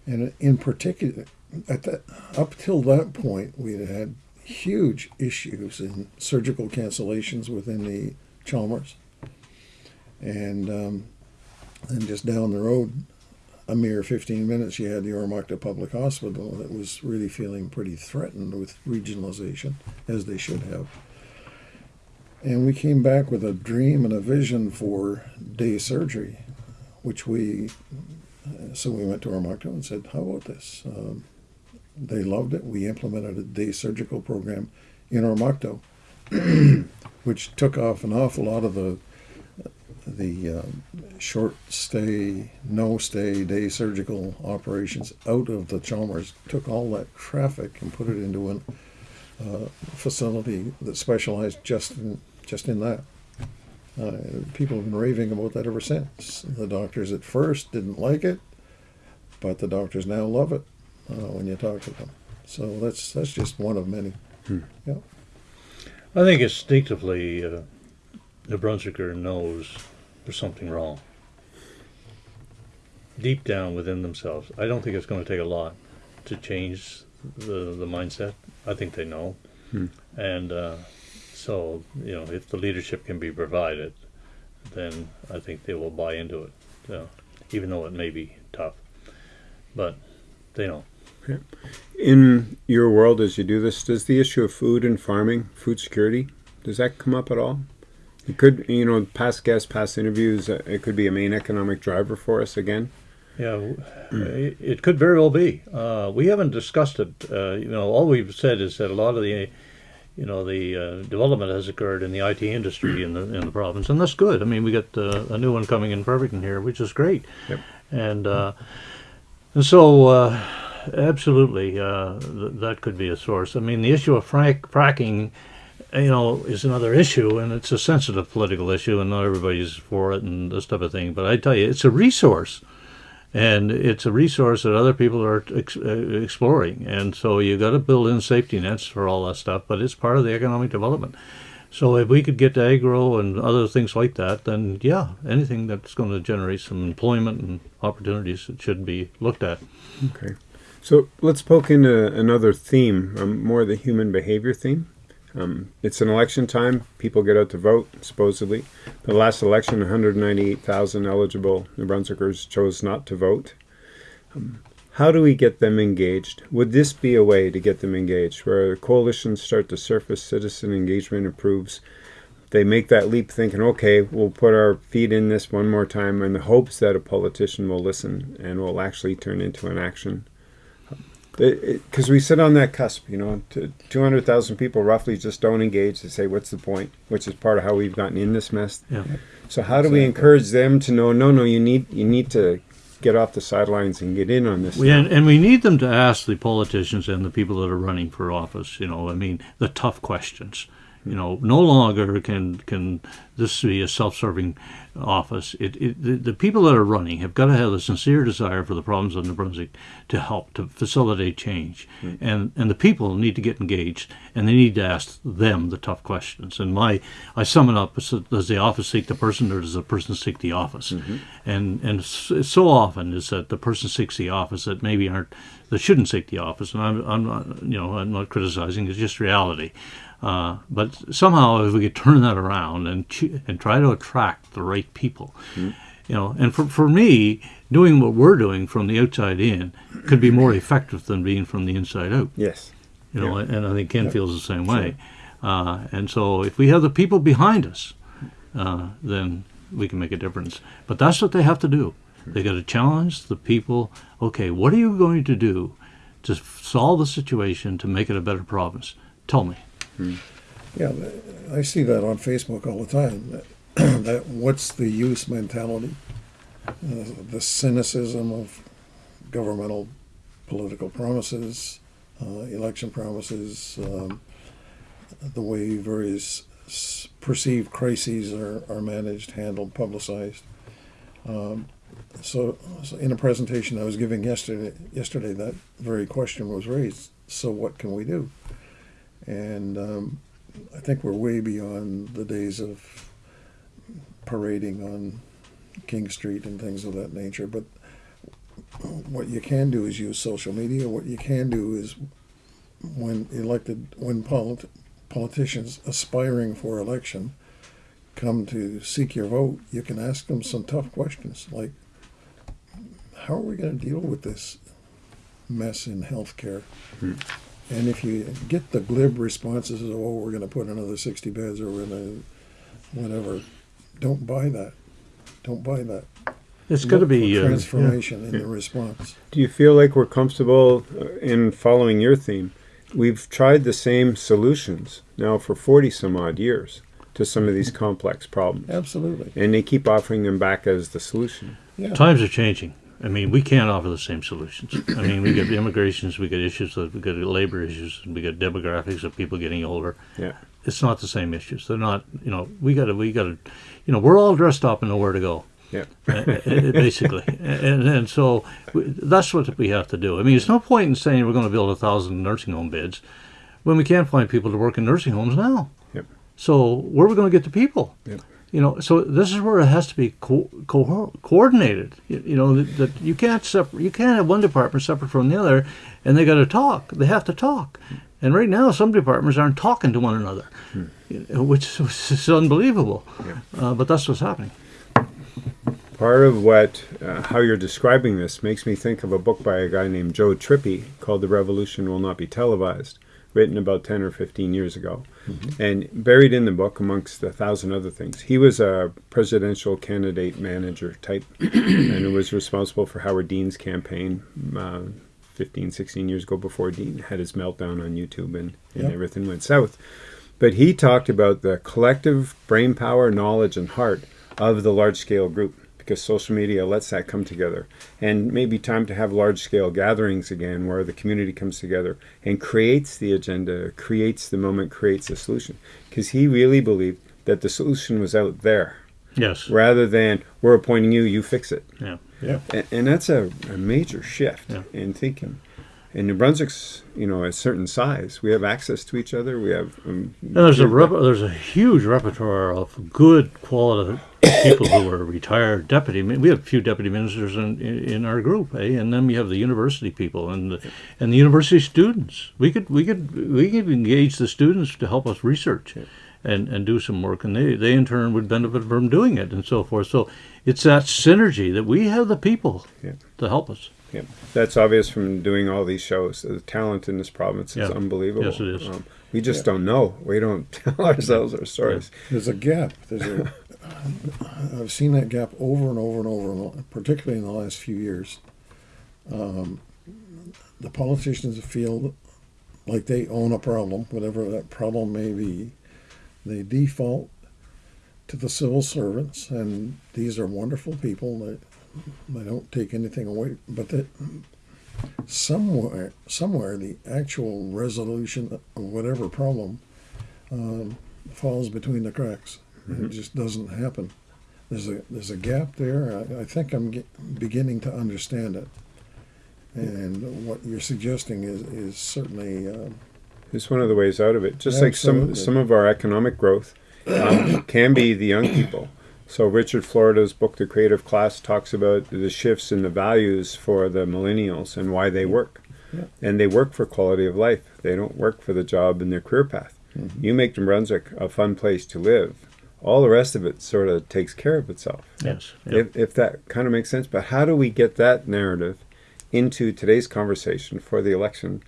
B: And in particular, at up till that point, we had had huge issues in surgical cancellations within the Chalmers, and um, then just down the road, a mere 15 minutes, you had the Oromocto Public Hospital that was really feeling pretty threatened with regionalization, as they should have. And we came back with a dream and a vision for day surgery, which we, so we went to Oromocto and said, how about this? Um, they loved it. We implemented a day surgical program in Oromocto, which took off an awful lot of the the um, short stay, no stay day surgical operations out of the Chalmers. Took all that traffic and put it into a uh, facility that specialized just in just in that. Uh, people have been raving about that ever since. The doctors at first didn't like it, but the doctors now love it uh, when you talk to them. So that's that's just one of many.
A: Hmm.
B: Yeah.
C: I think instinctively, uh, New Brunswicker knows there's something wrong. Deep down within themselves, I don't think it's going to take a lot to change the the mindset. I think they know,
A: Hmm.
C: and uh, so you know, if the leadership can be provided, then I think they will buy into it, uh, even though it may be tough. But they know.
A: In your world, as you do this, does the issue of food and farming, food security, does that come up at all? It could, you know, past guests, past interviews, uh, it could be a main economic driver for us again.
C: Yeah, it, it could very well be. Uh, we haven't discussed it. Uh, you know, all we've said is that a lot of the, you know, the uh, development has occurred in the IT industry in the in the province, and that's good. I mean, we got uh, a new one coming in Fredericton here, which is great,
A: Yep.
C: and uh, and so uh, absolutely uh, th- that could be a source. I mean, the issue of frack- fracking. You know, is another issue, and it's a sensitive political issue, and not everybody's for it, and this type of thing. But I tell you, it's a resource and it's a resource that other people are ex- uh, exploring. And so you got to build in safety nets for all that stuff, but it's part of the economic development. So if we could get to agro and other things like that, then yeah, anything that's going to generate some employment and opportunities should be looked at.
A: Okay. So let's poke into another theme, um, more the human behavior theme. Um, it's an election time. People get out to vote, supposedly. The last election, 198,000 eligible New Brunswickers chose not to vote. Um, how do we get them engaged? Would this be a way to get them engaged, where coalitions start to surface, citizen engagement improves? They make that leap thinking, okay, we'll put our feet in this one more time in the hopes that a politician will listen and will actually turn into an action because we sit on that cusp, you know, 200,000 people roughly just don't engage. They say, what's the point? Which is part of how we've gotten in this mess.
C: Yeah.
A: So how do we encourage them to know, no, no, you need, you need to get off the sidelines and get in on this.
C: We, and, and we need them to ask the politicians and the people that are running for office, you know, I mean, the tough questions. You know, no longer can can this be a self-serving office. It, it the, the people that are running have got to have a sincere desire for the problems of New Brunswick to help to facilitate change, mm-hmm. and and the people need to get engaged and they need to ask them the tough questions. And my I sum it up: as, does the office seek the person, or does the person seek the office? Mm-hmm. And and so often is that the person seeks the office that maybe aren't that shouldn't seek the office. And I'm I'm not you know I'm not criticizing. It's just reality. Uh, but somehow, if we could turn that around and and try to attract the right people, you know, and for for me, doing what we're doing from the outside in could be more effective than being from the inside out.
A: Yes.
C: You know, and I think Ken feels the same way. Uh, and so, if we have the people behind us, uh, then we can make a difference. But that's what they have to do. They got to challenge the people. Okay, what are you going to do to solve the situation to make it a better province? Tell me.
B: Yeah, I see that on Facebook all the time. That, that what's the use mentality, uh, the cynicism of governmental political promises, uh, election promises, um, the way various perceived crises are, are managed, handled, publicized. Um, so, so, in a presentation I was giving yesterday, yesterday that very question was raised. So, what can we do? And um, I think we're way beyond the days of parading on King Street and things of that nature. But what you can do is use social media. What you can do is when elected, when polit- politicians aspiring for election come to seek your vote, you can ask them some tough questions like, how are we going to deal with this mess in healthcare? And if you get the glib responses of, oh, we're going to put another 60 beds or we're going to whatever, don't buy that. Don't buy that.
C: It's going to
B: Look for
C: be uh, yeah.
B: transformation in the response.
A: Do you feel like we're comfortable uh, in following your theme? We've tried the same solutions now for 40 some odd years to some of these complex problems.
B: Absolutely.
A: And they keep offering them back as the solution.
B: Yeah.
C: Times are changing. I mean, we can't offer the same solutions. I mean, we got immigrations, we got issues, we got labor issues, we got demographics of people getting older.
A: Yeah.
C: It's not the same issues. They're not. You know, we got to. We got to. You know, we're all dressed up and know where to go.
A: Yeah.
C: uh, uh, basically, and and so that's what we have to do. I mean, there's no point in saying we're going to build a thousand nursing home beds when we can't find people to work in nursing homes now.
A: Yep.
C: So where are we going to get the people?
A: Yep.
C: You know, so this is where it has to be co- co- coordinated. You, you know that, that you can't separate. You can't have one department separate from the other, and they got to talk. They have to talk. And right now, some departments aren't talking to one another, know, which, which is unbelievable. Uh, but that's what's happening.
A: Part of what, uh, how you're describing this makes me think of a book by a guy named Joe Trippi called The Revolution Will Not Be Televised, written about 10 or 15 years ago. And buried in the book, amongst a thousand other things, he was a presidential candidate manager type and was responsible for Howard Dean's campaign uh, 15, 16 years ago before Dean had his meltdown on YouTube and, and
B: Yep.
A: everything went south. But he talked about the collective brain power, knowledge, and heart of the large scale group because social media lets that come together. And maybe time to have large scale gatherings again where the community comes together and creates the agenda, creates the moment, creates the solution. Because he really believed that the solution was out there
C: Yes.
A: rather than we're appointing you, you fix it.
C: Yeah.
B: Yeah.
A: And, and that's a, a major shift
C: Yeah.
A: in thinking. And New Brunswick's, you know, a certain size. We have access to each other. We have. Um,
C: And there's a rep- there's a huge repertoire of good quality people who are retired deputy. We have a few deputy ministers in, in, in our group, eh? And then we have the university people and the, and the university students. We could we could we could engage the students to help us research. And, and do some work, and they, they in turn would benefit from doing it, and so forth. So it's that synergy that we have the people
A: Yeah.
C: to help us.
A: Yeah, that's obvious from doing all these shows. The talent in this province is
C: Yeah.
A: unbelievable.
C: Yes, it is.
A: Um, we just don't know. We don't tell ourselves our stories.
B: There's a gap. There's a. I've seen that gap over and over and over, particularly in the last few years. Um, the politicians feel like they own a problem, whatever that problem may be. They default to the civil servants, and these are wonderful people that they don't take anything away, but that somewhere, somewhere, the actual resolution of whatever problem um, falls between the cracks. It just doesn't happen. There's a there's a gap there. I, I think I'm get, beginning to understand it, and what you're suggesting is is certainly uh,
A: It's one of the ways out of it. Just like some some of our economic growth um, can be the young people. So Richard Florida's book, The Creative Class, talks about the shifts in the values for the millennials and why they work.
B: Yeah.
A: And they work for quality of life. They don't work for the job and their career path.
B: Mm-hmm.
A: You make New Brunswick a fun place to live. All the rest of it sort of takes care of itself.
C: Yes. Yeah.
A: if, if that kind of makes sense. But how do we get that narrative into today's conversation for the election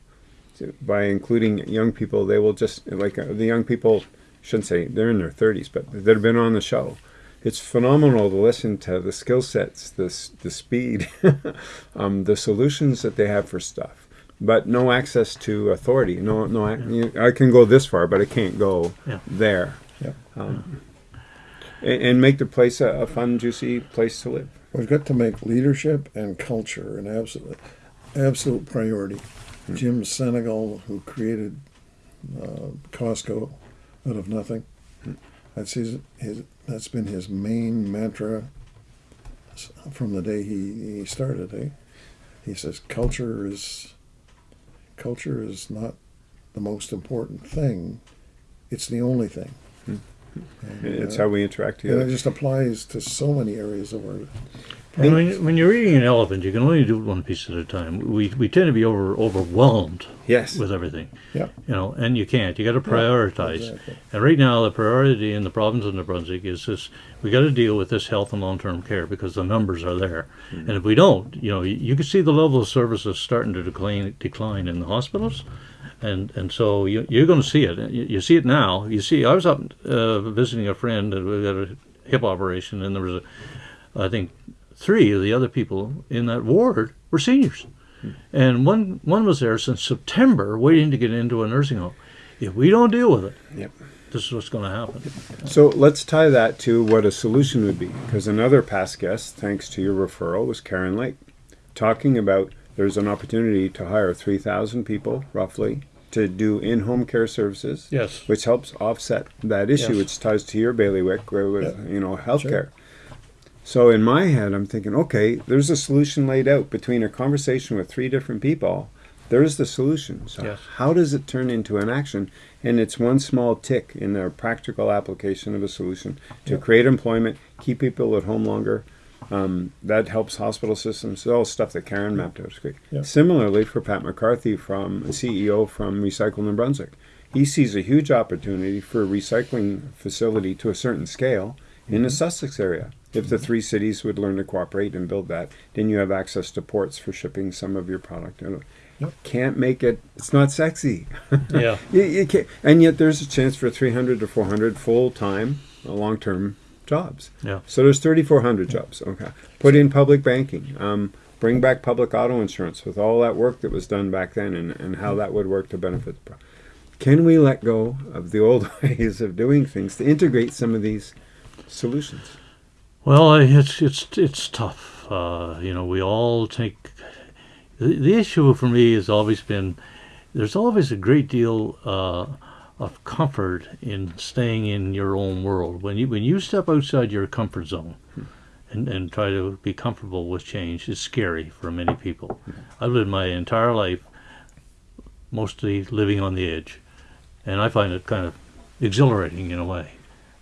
A: to- by including young people? They will just, like uh, the young people, shouldn't say they're in their 30s, but they've been on the show. It's phenomenal to listen to the skill sets, the, the speed, um, the solutions that they have for stuff. But no access to authority. No, no. ac- you- I can go this far, but I can't go
C: Yeah.
A: there.
B: yeah.
A: Um, and, and make the place a, a fun, juicy place to live.
B: We've got to make leadership and culture an absolute absolute priority. Jim Sinegal, who created uh, Costco out of nothing. That's his, his. That's been his main mantra from the day he, he started. Eh? He says culture is culture is not the most important thing. It's the only thing. And,
A: It's
B: uh,
A: how we interact
B: and it just applies to so many areas of our
C: And when, when you're eating an elephant, you can only do it one piece at a time. We, we tend to be over overwhelmed
A: Yes.
C: with everything,
B: yeah.
C: you know, and you can't. You got to prioritize.
B: exactly.
C: And right now, the priority in the province of New Brunswick is this: we got to deal with this health and long-term care because the numbers are there. And if we don't, you know, you, you can see the level of services starting to decline decline in the hospitals. And and so you, you're going to see it. You, you see it now. You see, I was up uh, visiting a friend, and we got a hip operation, and there was a, I think, three of the other people in that ward were seniors, and one one was there since September, waiting to get into a nursing home. If we don't deal with it,
A: Yep.
C: this is what's going to happen.
A: So let's tie that to what a solution would be, because another past guest, thanks to your referral, was Karen Lake, talking about there's an opportunity to hire 3,000 people, roughly, to do in-home care services,
C: Yes.
A: which helps offset that issue,
C: Yes.
A: which ties to your bailiwick where with
B: Yeah.
A: you know healthcare. So in my head, I'm thinking, okay, there's a solution laid out between a conversation with three different people. There's the solution. So
C: Yes.
A: how does it turn into an action? And it's one small tick in their practical application of a solution to
B: Yeah.
A: create employment, keep people at home longer. Um, that helps hospital systems. It's all stuff that Karen mapped out. It's great. Similarly, for Pat McCarthy, from CEO from Recycle New Brunswick, he sees a huge opportunity for a recycling facility to a certain scale in
B: Mm-hmm.
A: the Sussex area. If the three cities would learn to cooperate and build that, then you have access to ports for shipping some of your product.
B: Yep.
A: Can't make it. It's not sexy.
C: Yeah.
A: You, you can't, and yet there's a chance for 300 to 400 full-time, uh, long-term jobs.
C: Yeah.
A: So there's 3,400 jobs. Okay. Put in public banking. Um, bring back public auto insurance with all that work that was done back then and, and how that would work to benefit the Can we let go of the old ways of doing things to integrate some of these solutions?
C: Well, it's it's it's tough. Uh, you know, we all take the, the issue for me has always been there's always a great deal uh, of comfort in staying in your own world. When you when you step outside your comfort zone and, and try to be comfortable with change, it's scary for many people. I've lived my entire life mostly living on the edge, and I find it kind of exhilarating in a way,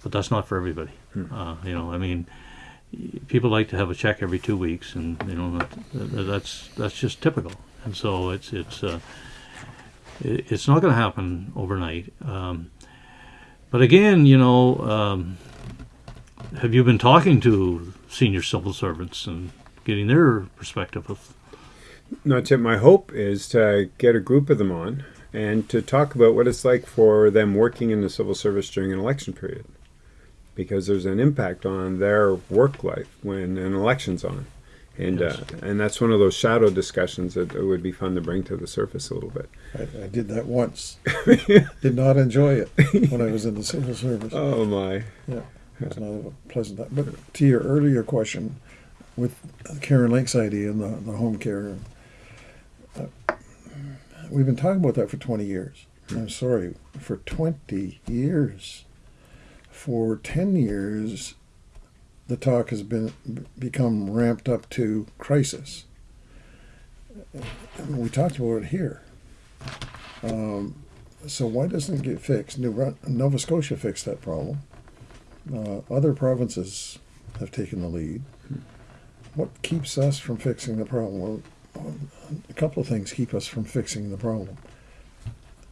C: but that's not for everybody. Uh, you know, I mean, people like to have a check every two weeks, and you know that, that- that's that's just typical. And so it's it's uh, it's not going to happen overnight. Um, but again, you know, um, have you been talking to senior civil servants and getting their perspective of?
A: No, Tip, my hope is to get a group of them on and to talk about what it's like for them working in the civil service during an election period. Because there's an impact on their work life when an election's on. And, uh, and that's one of those shadow discussions that it would be fun to bring to the surface a little bit.
B: I, I did that once. did not enjoy it when I was in the civil service.
A: Oh, my.
B: Yeah, it's not a pleasant. Time. But to your earlier question, with Karen Lake's idea and the, the home care, uh, we've been talking about that for 20 years. I'm sorry, for 20 years. For 10 years, the talk has been become ramped up to crisis. And we talked about it here. Um, so why doesn't it get fixed? New Nova Scotia fixed that problem. Uh, other provinces have taken the lead. What keeps us from fixing the problem? Well, a couple of things keep us from fixing the problem.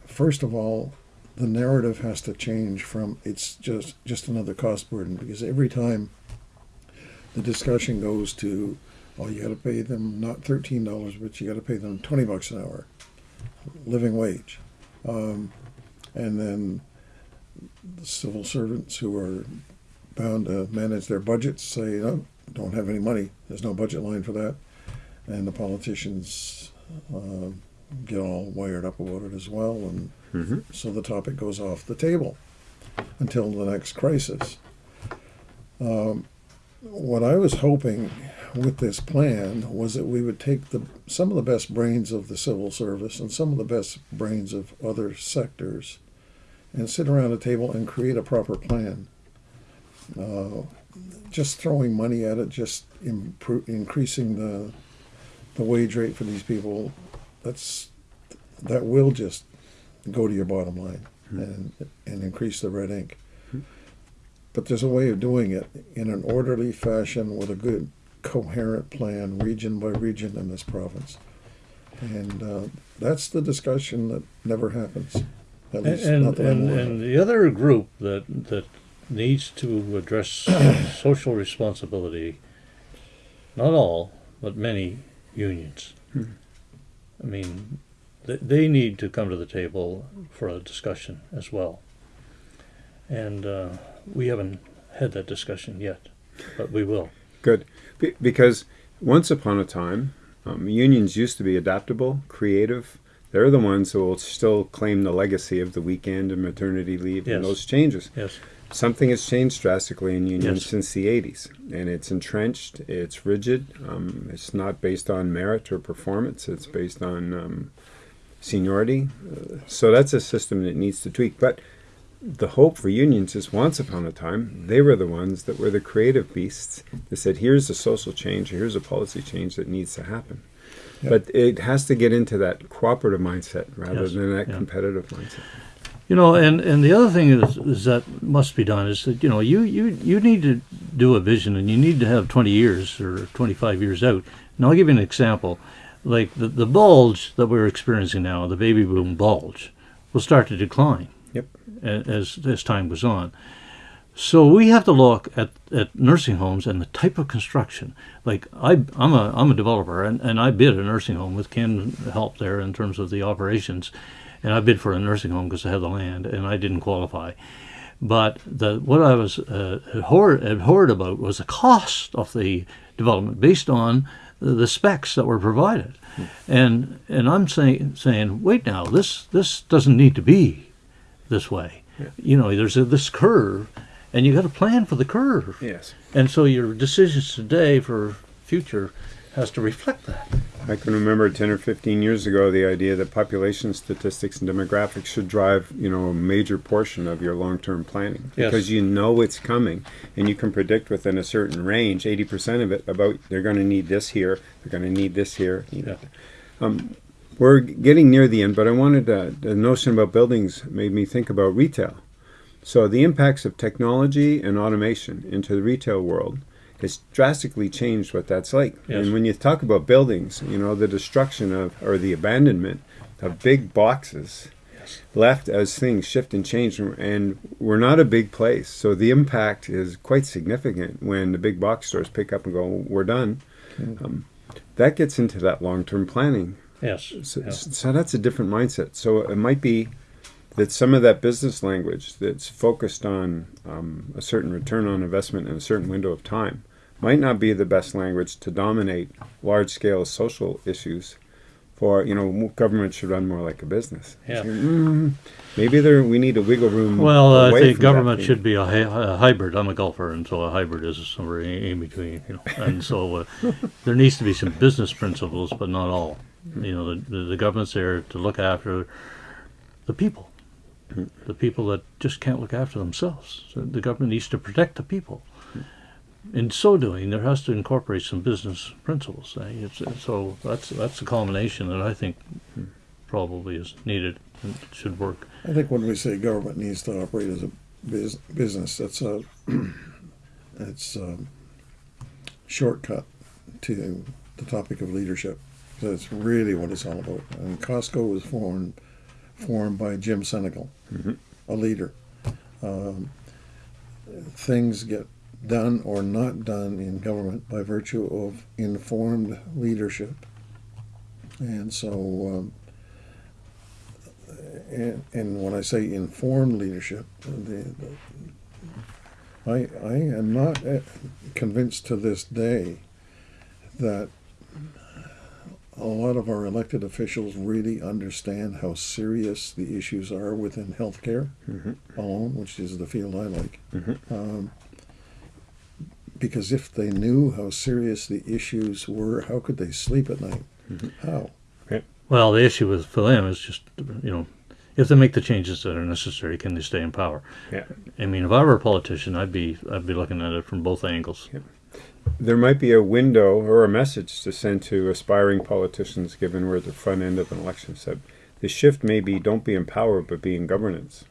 B: First of all, the narrative has to change from it's just just another cost burden because every time the discussion goes to, oh, you got to pay them not thirteen dollars, but you got to pay them twenty bucks an hour, living wage, um, and then the civil servants who are bound to manage their budgets say, no, don't have any money. There's no budget line for that. And the politicians uh, get all wired up about it as well. And
A: hmm
B: so the topic goes off the table until the next crisis. Um, what I was hoping with this plan was that we would take the some of the best brains of the civil service and some of the best brains of other sectors and sit around a table and create a proper plan. Uh, just throwing money at it, just impro- increasing the the wage rate for these people, that's that will just go to your bottom line and and increase the red ink. But there's a way of doing it in an orderly fashion with a good coherent plan, region by region in this province. And uh, that's the discussion that never happens. At
C: And,
B: least
C: and,
B: not that I'm
C: and, and the other group that, that needs to address social responsibility, not all, but many unions. I mean, they, they need to come to the table for a discussion as well. And uh, we haven't had that discussion yet, but we will.
A: Good. Be- because once upon a time, um, unions used to be adaptable, creative. They're the ones who will still claim the legacy of the weekend and maternity leave
C: Yes.
A: and those changes.
C: Yes.
A: Something has changed drastically in unions
C: Yes.
A: since the 80s, and it's entrenched, it's rigid, um, it's not based on merit or performance, it's based on um, seniority. Uh, so that's a system that needs to tweak. But the hope for unions is once upon a time, they were the ones that were the creative beasts that said, here's a social change, here's a policy change that needs to happen.
B: Yep.
A: But it has to get into that cooperative mindset rather
C: Yes,
A: than that
C: yeah.
A: competitive mindset.
C: You know, and, and the other thing is, is that must be done is that you know you, you you need to do a vision and you need to have twenty years or twenty five years out. And I'll give you an example, like the the bulge that we're experiencing now, the baby boom bulge, will start to decline. As as time goes on, so we have to look at, at nursing homes and the type of construction. Like I, I'm a I'm a developer and, and I bid a nursing home with Ken help there in terms of the operations, and I bid for a nursing home because I had the land and I didn't qualify. But the what I was uh, abhorred, abhorred about was the cost of the development based on the, the specs that were provided, and and I'm saying saying wait now this this doesn't need to be this way. You know, there's a, this curve, and you got to plan for the curve.
A: Yes.
C: And so your decisions today for future has to reflect that.
A: I can remember 10 or 15 years ago the idea that population statistics and demographics should drive, you know, a major portion of your long-term planning
C: Yes.
A: because you know it's coming and you can predict within a certain range, 80% of it about they're going to need this here, they're going to need this here. You know. Um, we're getting near the end, but I wanted to, the notion about buildings made me think about retail. So the impacts of technology and automation into the retail world has drastically changed what that's like.
C: Yes.
A: And when you talk about buildings, you know, the destruction of or the abandonment of big boxes left as things shift and change and we're not a big place. So the impact is quite significant when the big box stores pick up and go, We're done. Um, that gets into that long term planning
C: Yes.
A: so,
C: yeah.
A: so that's a different mindset. So it might be that some of that business language that's focused on um, a certain return on investment in a certain window of time might not be the best language to dominate large scale social issues. For you know, government should run more like a business.
C: Yeah.
A: Mm, maybe there we need a wiggle room.
C: Well, I think government should be a, hy- a hybrid. I'm a golfer, and so a hybrid is somewhere in, in between. You know, and so uh, there needs to be some business principles, but not all. You know, the, the, the government's there to look after the people, the people that just can't look after themselves. So the government needs to protect the people. In so doing, there has to incorporate some business principles. eh? So that's that's a combination that I think probably is needed and should work.
B: I think when we say government needs to operate as a bus- business, that's a it's a shortcut to the topic of leadership. That's really what it's all about. And Costco was formed formed by Jim Sinegal, a leader. Um, things get done or not done in government by virtue of informed leadership. And so um, and, and when I say informed leadership, the, the, I, I am not uh, convinced to this day that a lot of our elected officials really understand how serious the issues are within healthcare
A: Mhm.
B: alone, which is the field I like.
A: Mhm.
B: Um, because if they knew how serious the issues were, how could they sleep at night? How?
C: Well, the issue with for them is just you know, if they make the changes that are necessary, can they stay in power?
A: Yeah.
C: I mean, if I were a politician, I'd be I'd be looking at it from both angles.
A: There might be a window or a message to send to aspiring politicians, given we're at the front end of an election. So the shift may be don't be in power, but be in governance.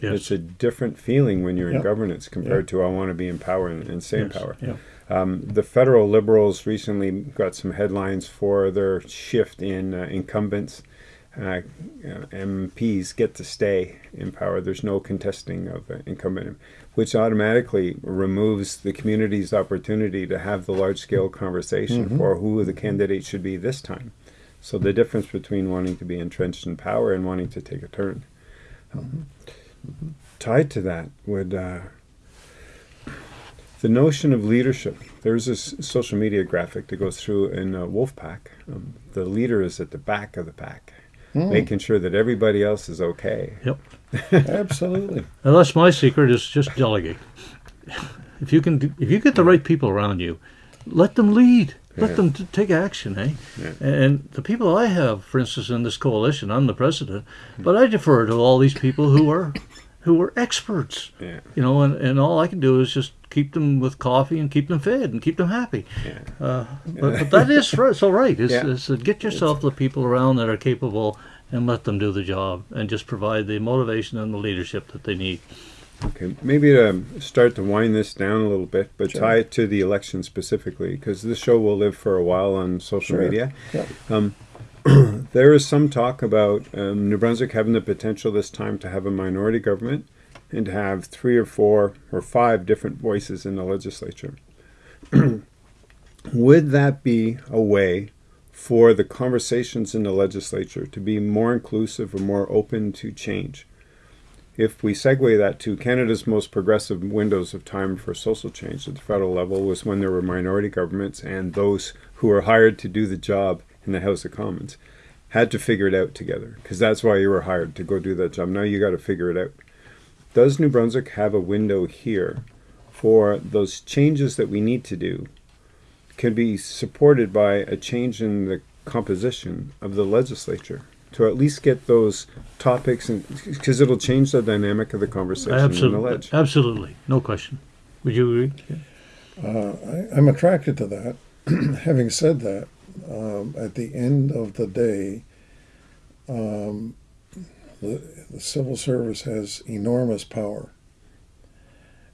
C: Yes.
A: It's a different feeling when you're in governance compared to I want to be in power and, and stay in
C: Yes,
A: power.
C: yeah.
A: Um, the federal liberals recently got some headlines for their shift in uh, incumbents. Uh, uh, MPs get to stay in power. There's no contesting of uh, incumbent, which automatically removes the community's opportunity to have the large scale conversation for who the candidate should be this time. So the difference between wanting to be entrenched in power and wanting to take a turn. Um, tied to that would uh, the notion of leadership. There's this social media graphic that goes through in uh, Wolfpack. Um, the leader is at the back of the pack, making sure that everybody else is okay.
C: Yep.
B: Absolutely.
C: And that's my secret is just delegate. If you can, if you get the right people around you, let them lead. Let
A: Yeah.
C: them t- take action, eh?
A: Yeah.
C: And the people I have, for instance, in this coalition, I'm the president, but I defer to all these people who are, who are experts.
A: Yeah.
C: You know, and, and all I can do is just keep them with coffee and keep them fed and keep them happy.
A: Yeah.
C: Uh, but, but that is right, so right. Is,
A: Yeah.
C: is get yourself the people around that are capable and let them do the job and just provide the motivation and the leadership that they need.
A: Okay, maybe to start to wind this down a little bit, but
B: Sure.
A: tie it to the election specifically, because this show will live for a while on social
B: Sure.
A: media.
B: Yeah.
A: There is some talk about um, New Brunswick having the potential this time to have a minority government and to have three or four or five different voices in the legislature. Would that be a way for the conversations in the legislature to be more inclusive or more open to change? If we segue that to Canada's most progressive windows of time for social change at the federal level was when there were minority governments and those who were hired to do the job in the House of Commons had to figure it out together because that's why you were hired to go do that job. Now you got to figure it out. Does New Brunswick have a window here for those changes that we need to do can be supported by a change in the composition of the legislature to at least get those topics and because it'll change the dynamic of the conversation in the
C: Absolutely,
A: ledge.
C: absolutely, no question. Would you agree?
B: Uh, I, I'm attracted to that. Having said that, um, at the end of the day, um, the, the civil service has enormous power,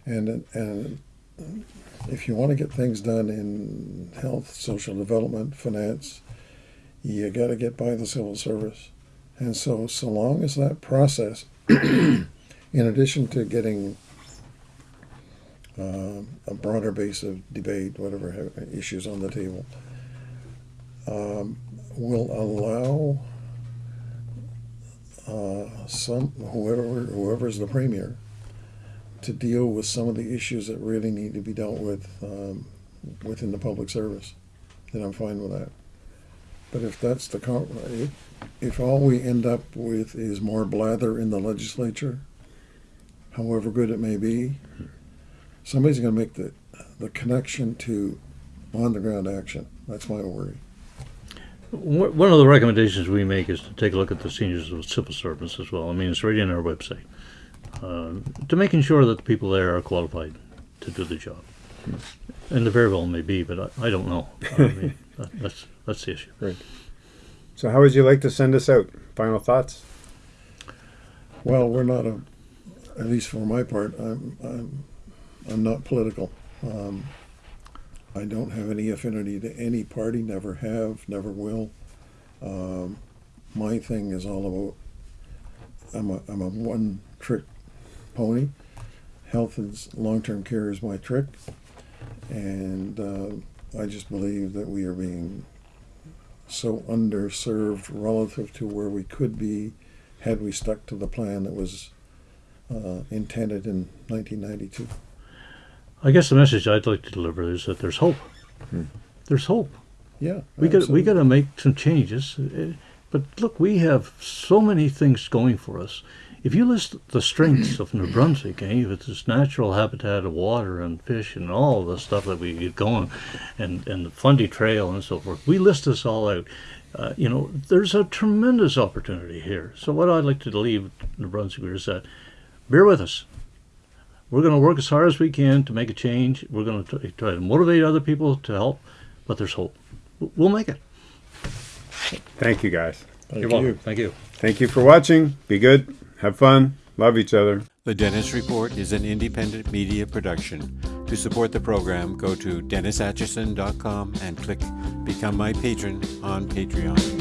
B: and and if you want to get things done in health, social development, finance, you got to get by the civil service, and so so long as that process, in addition to getting um, a broader base of debate, whatever issues on the table, um, will allow uh, some whoever whoever's the premier to deal with some of the issues that really need to be dealt with um, within the public service. Then I'm fine with that. But if that's the if, if all we end up with is more blather in the legislature, however good it may be, somebody's going to make the the connection to on the ground action. That's my worry.
C: One of the recommendations we make is to take a look at the seniors of civil servants as well. I mean, it's right in our website. Uh, to making sure that the people there are qualified to do the job. And the very well may be, but I, I don't know. I mean, that, that's that's the issue. Right.
A: So, how would you like to send us out? Final thoughts?
B: Well, we're not a, at least for my part, I'm I'm I'm not political. Um, I don't have any affinity to any party. Never have. Never will. Um, my thing is all about. I'm a I'm a one trick pony. Health and long term care is my trick, and uh, I just believe that we are being so underserved relative to where we could be had we stuck to the plan that was uh, intended in 1992.
C: I guess the message I'd like to deliver is that there's hope. There's hope.
B: Yeah,
C: We got we got to make some changes. Uh, But look, we have so many things going for us. If you list the strengths of New Brunswick, eh, with its natural habitat of water and fish and all the stuff that we get going, and and the Fundy Trail and so forth, we list this all out. Uh, you know, there's a tremendous opportunity here. So what I'd like to leave New Brunswickers is that bear with us. We're going to work as hard as we can to make a change. We're going to try to motivate other people to help, but there's hope. We'll make it.
A: Thank you guys.
B: Thank
C: You're
B: you.
C: welcome. Thank you.
A: Thank you for watching. Be good. Have fun. Love each other.
D: The Dennis Report is an independent media production. To support the program, go to DennisAtchison.com and click Become My Patron on Patreon.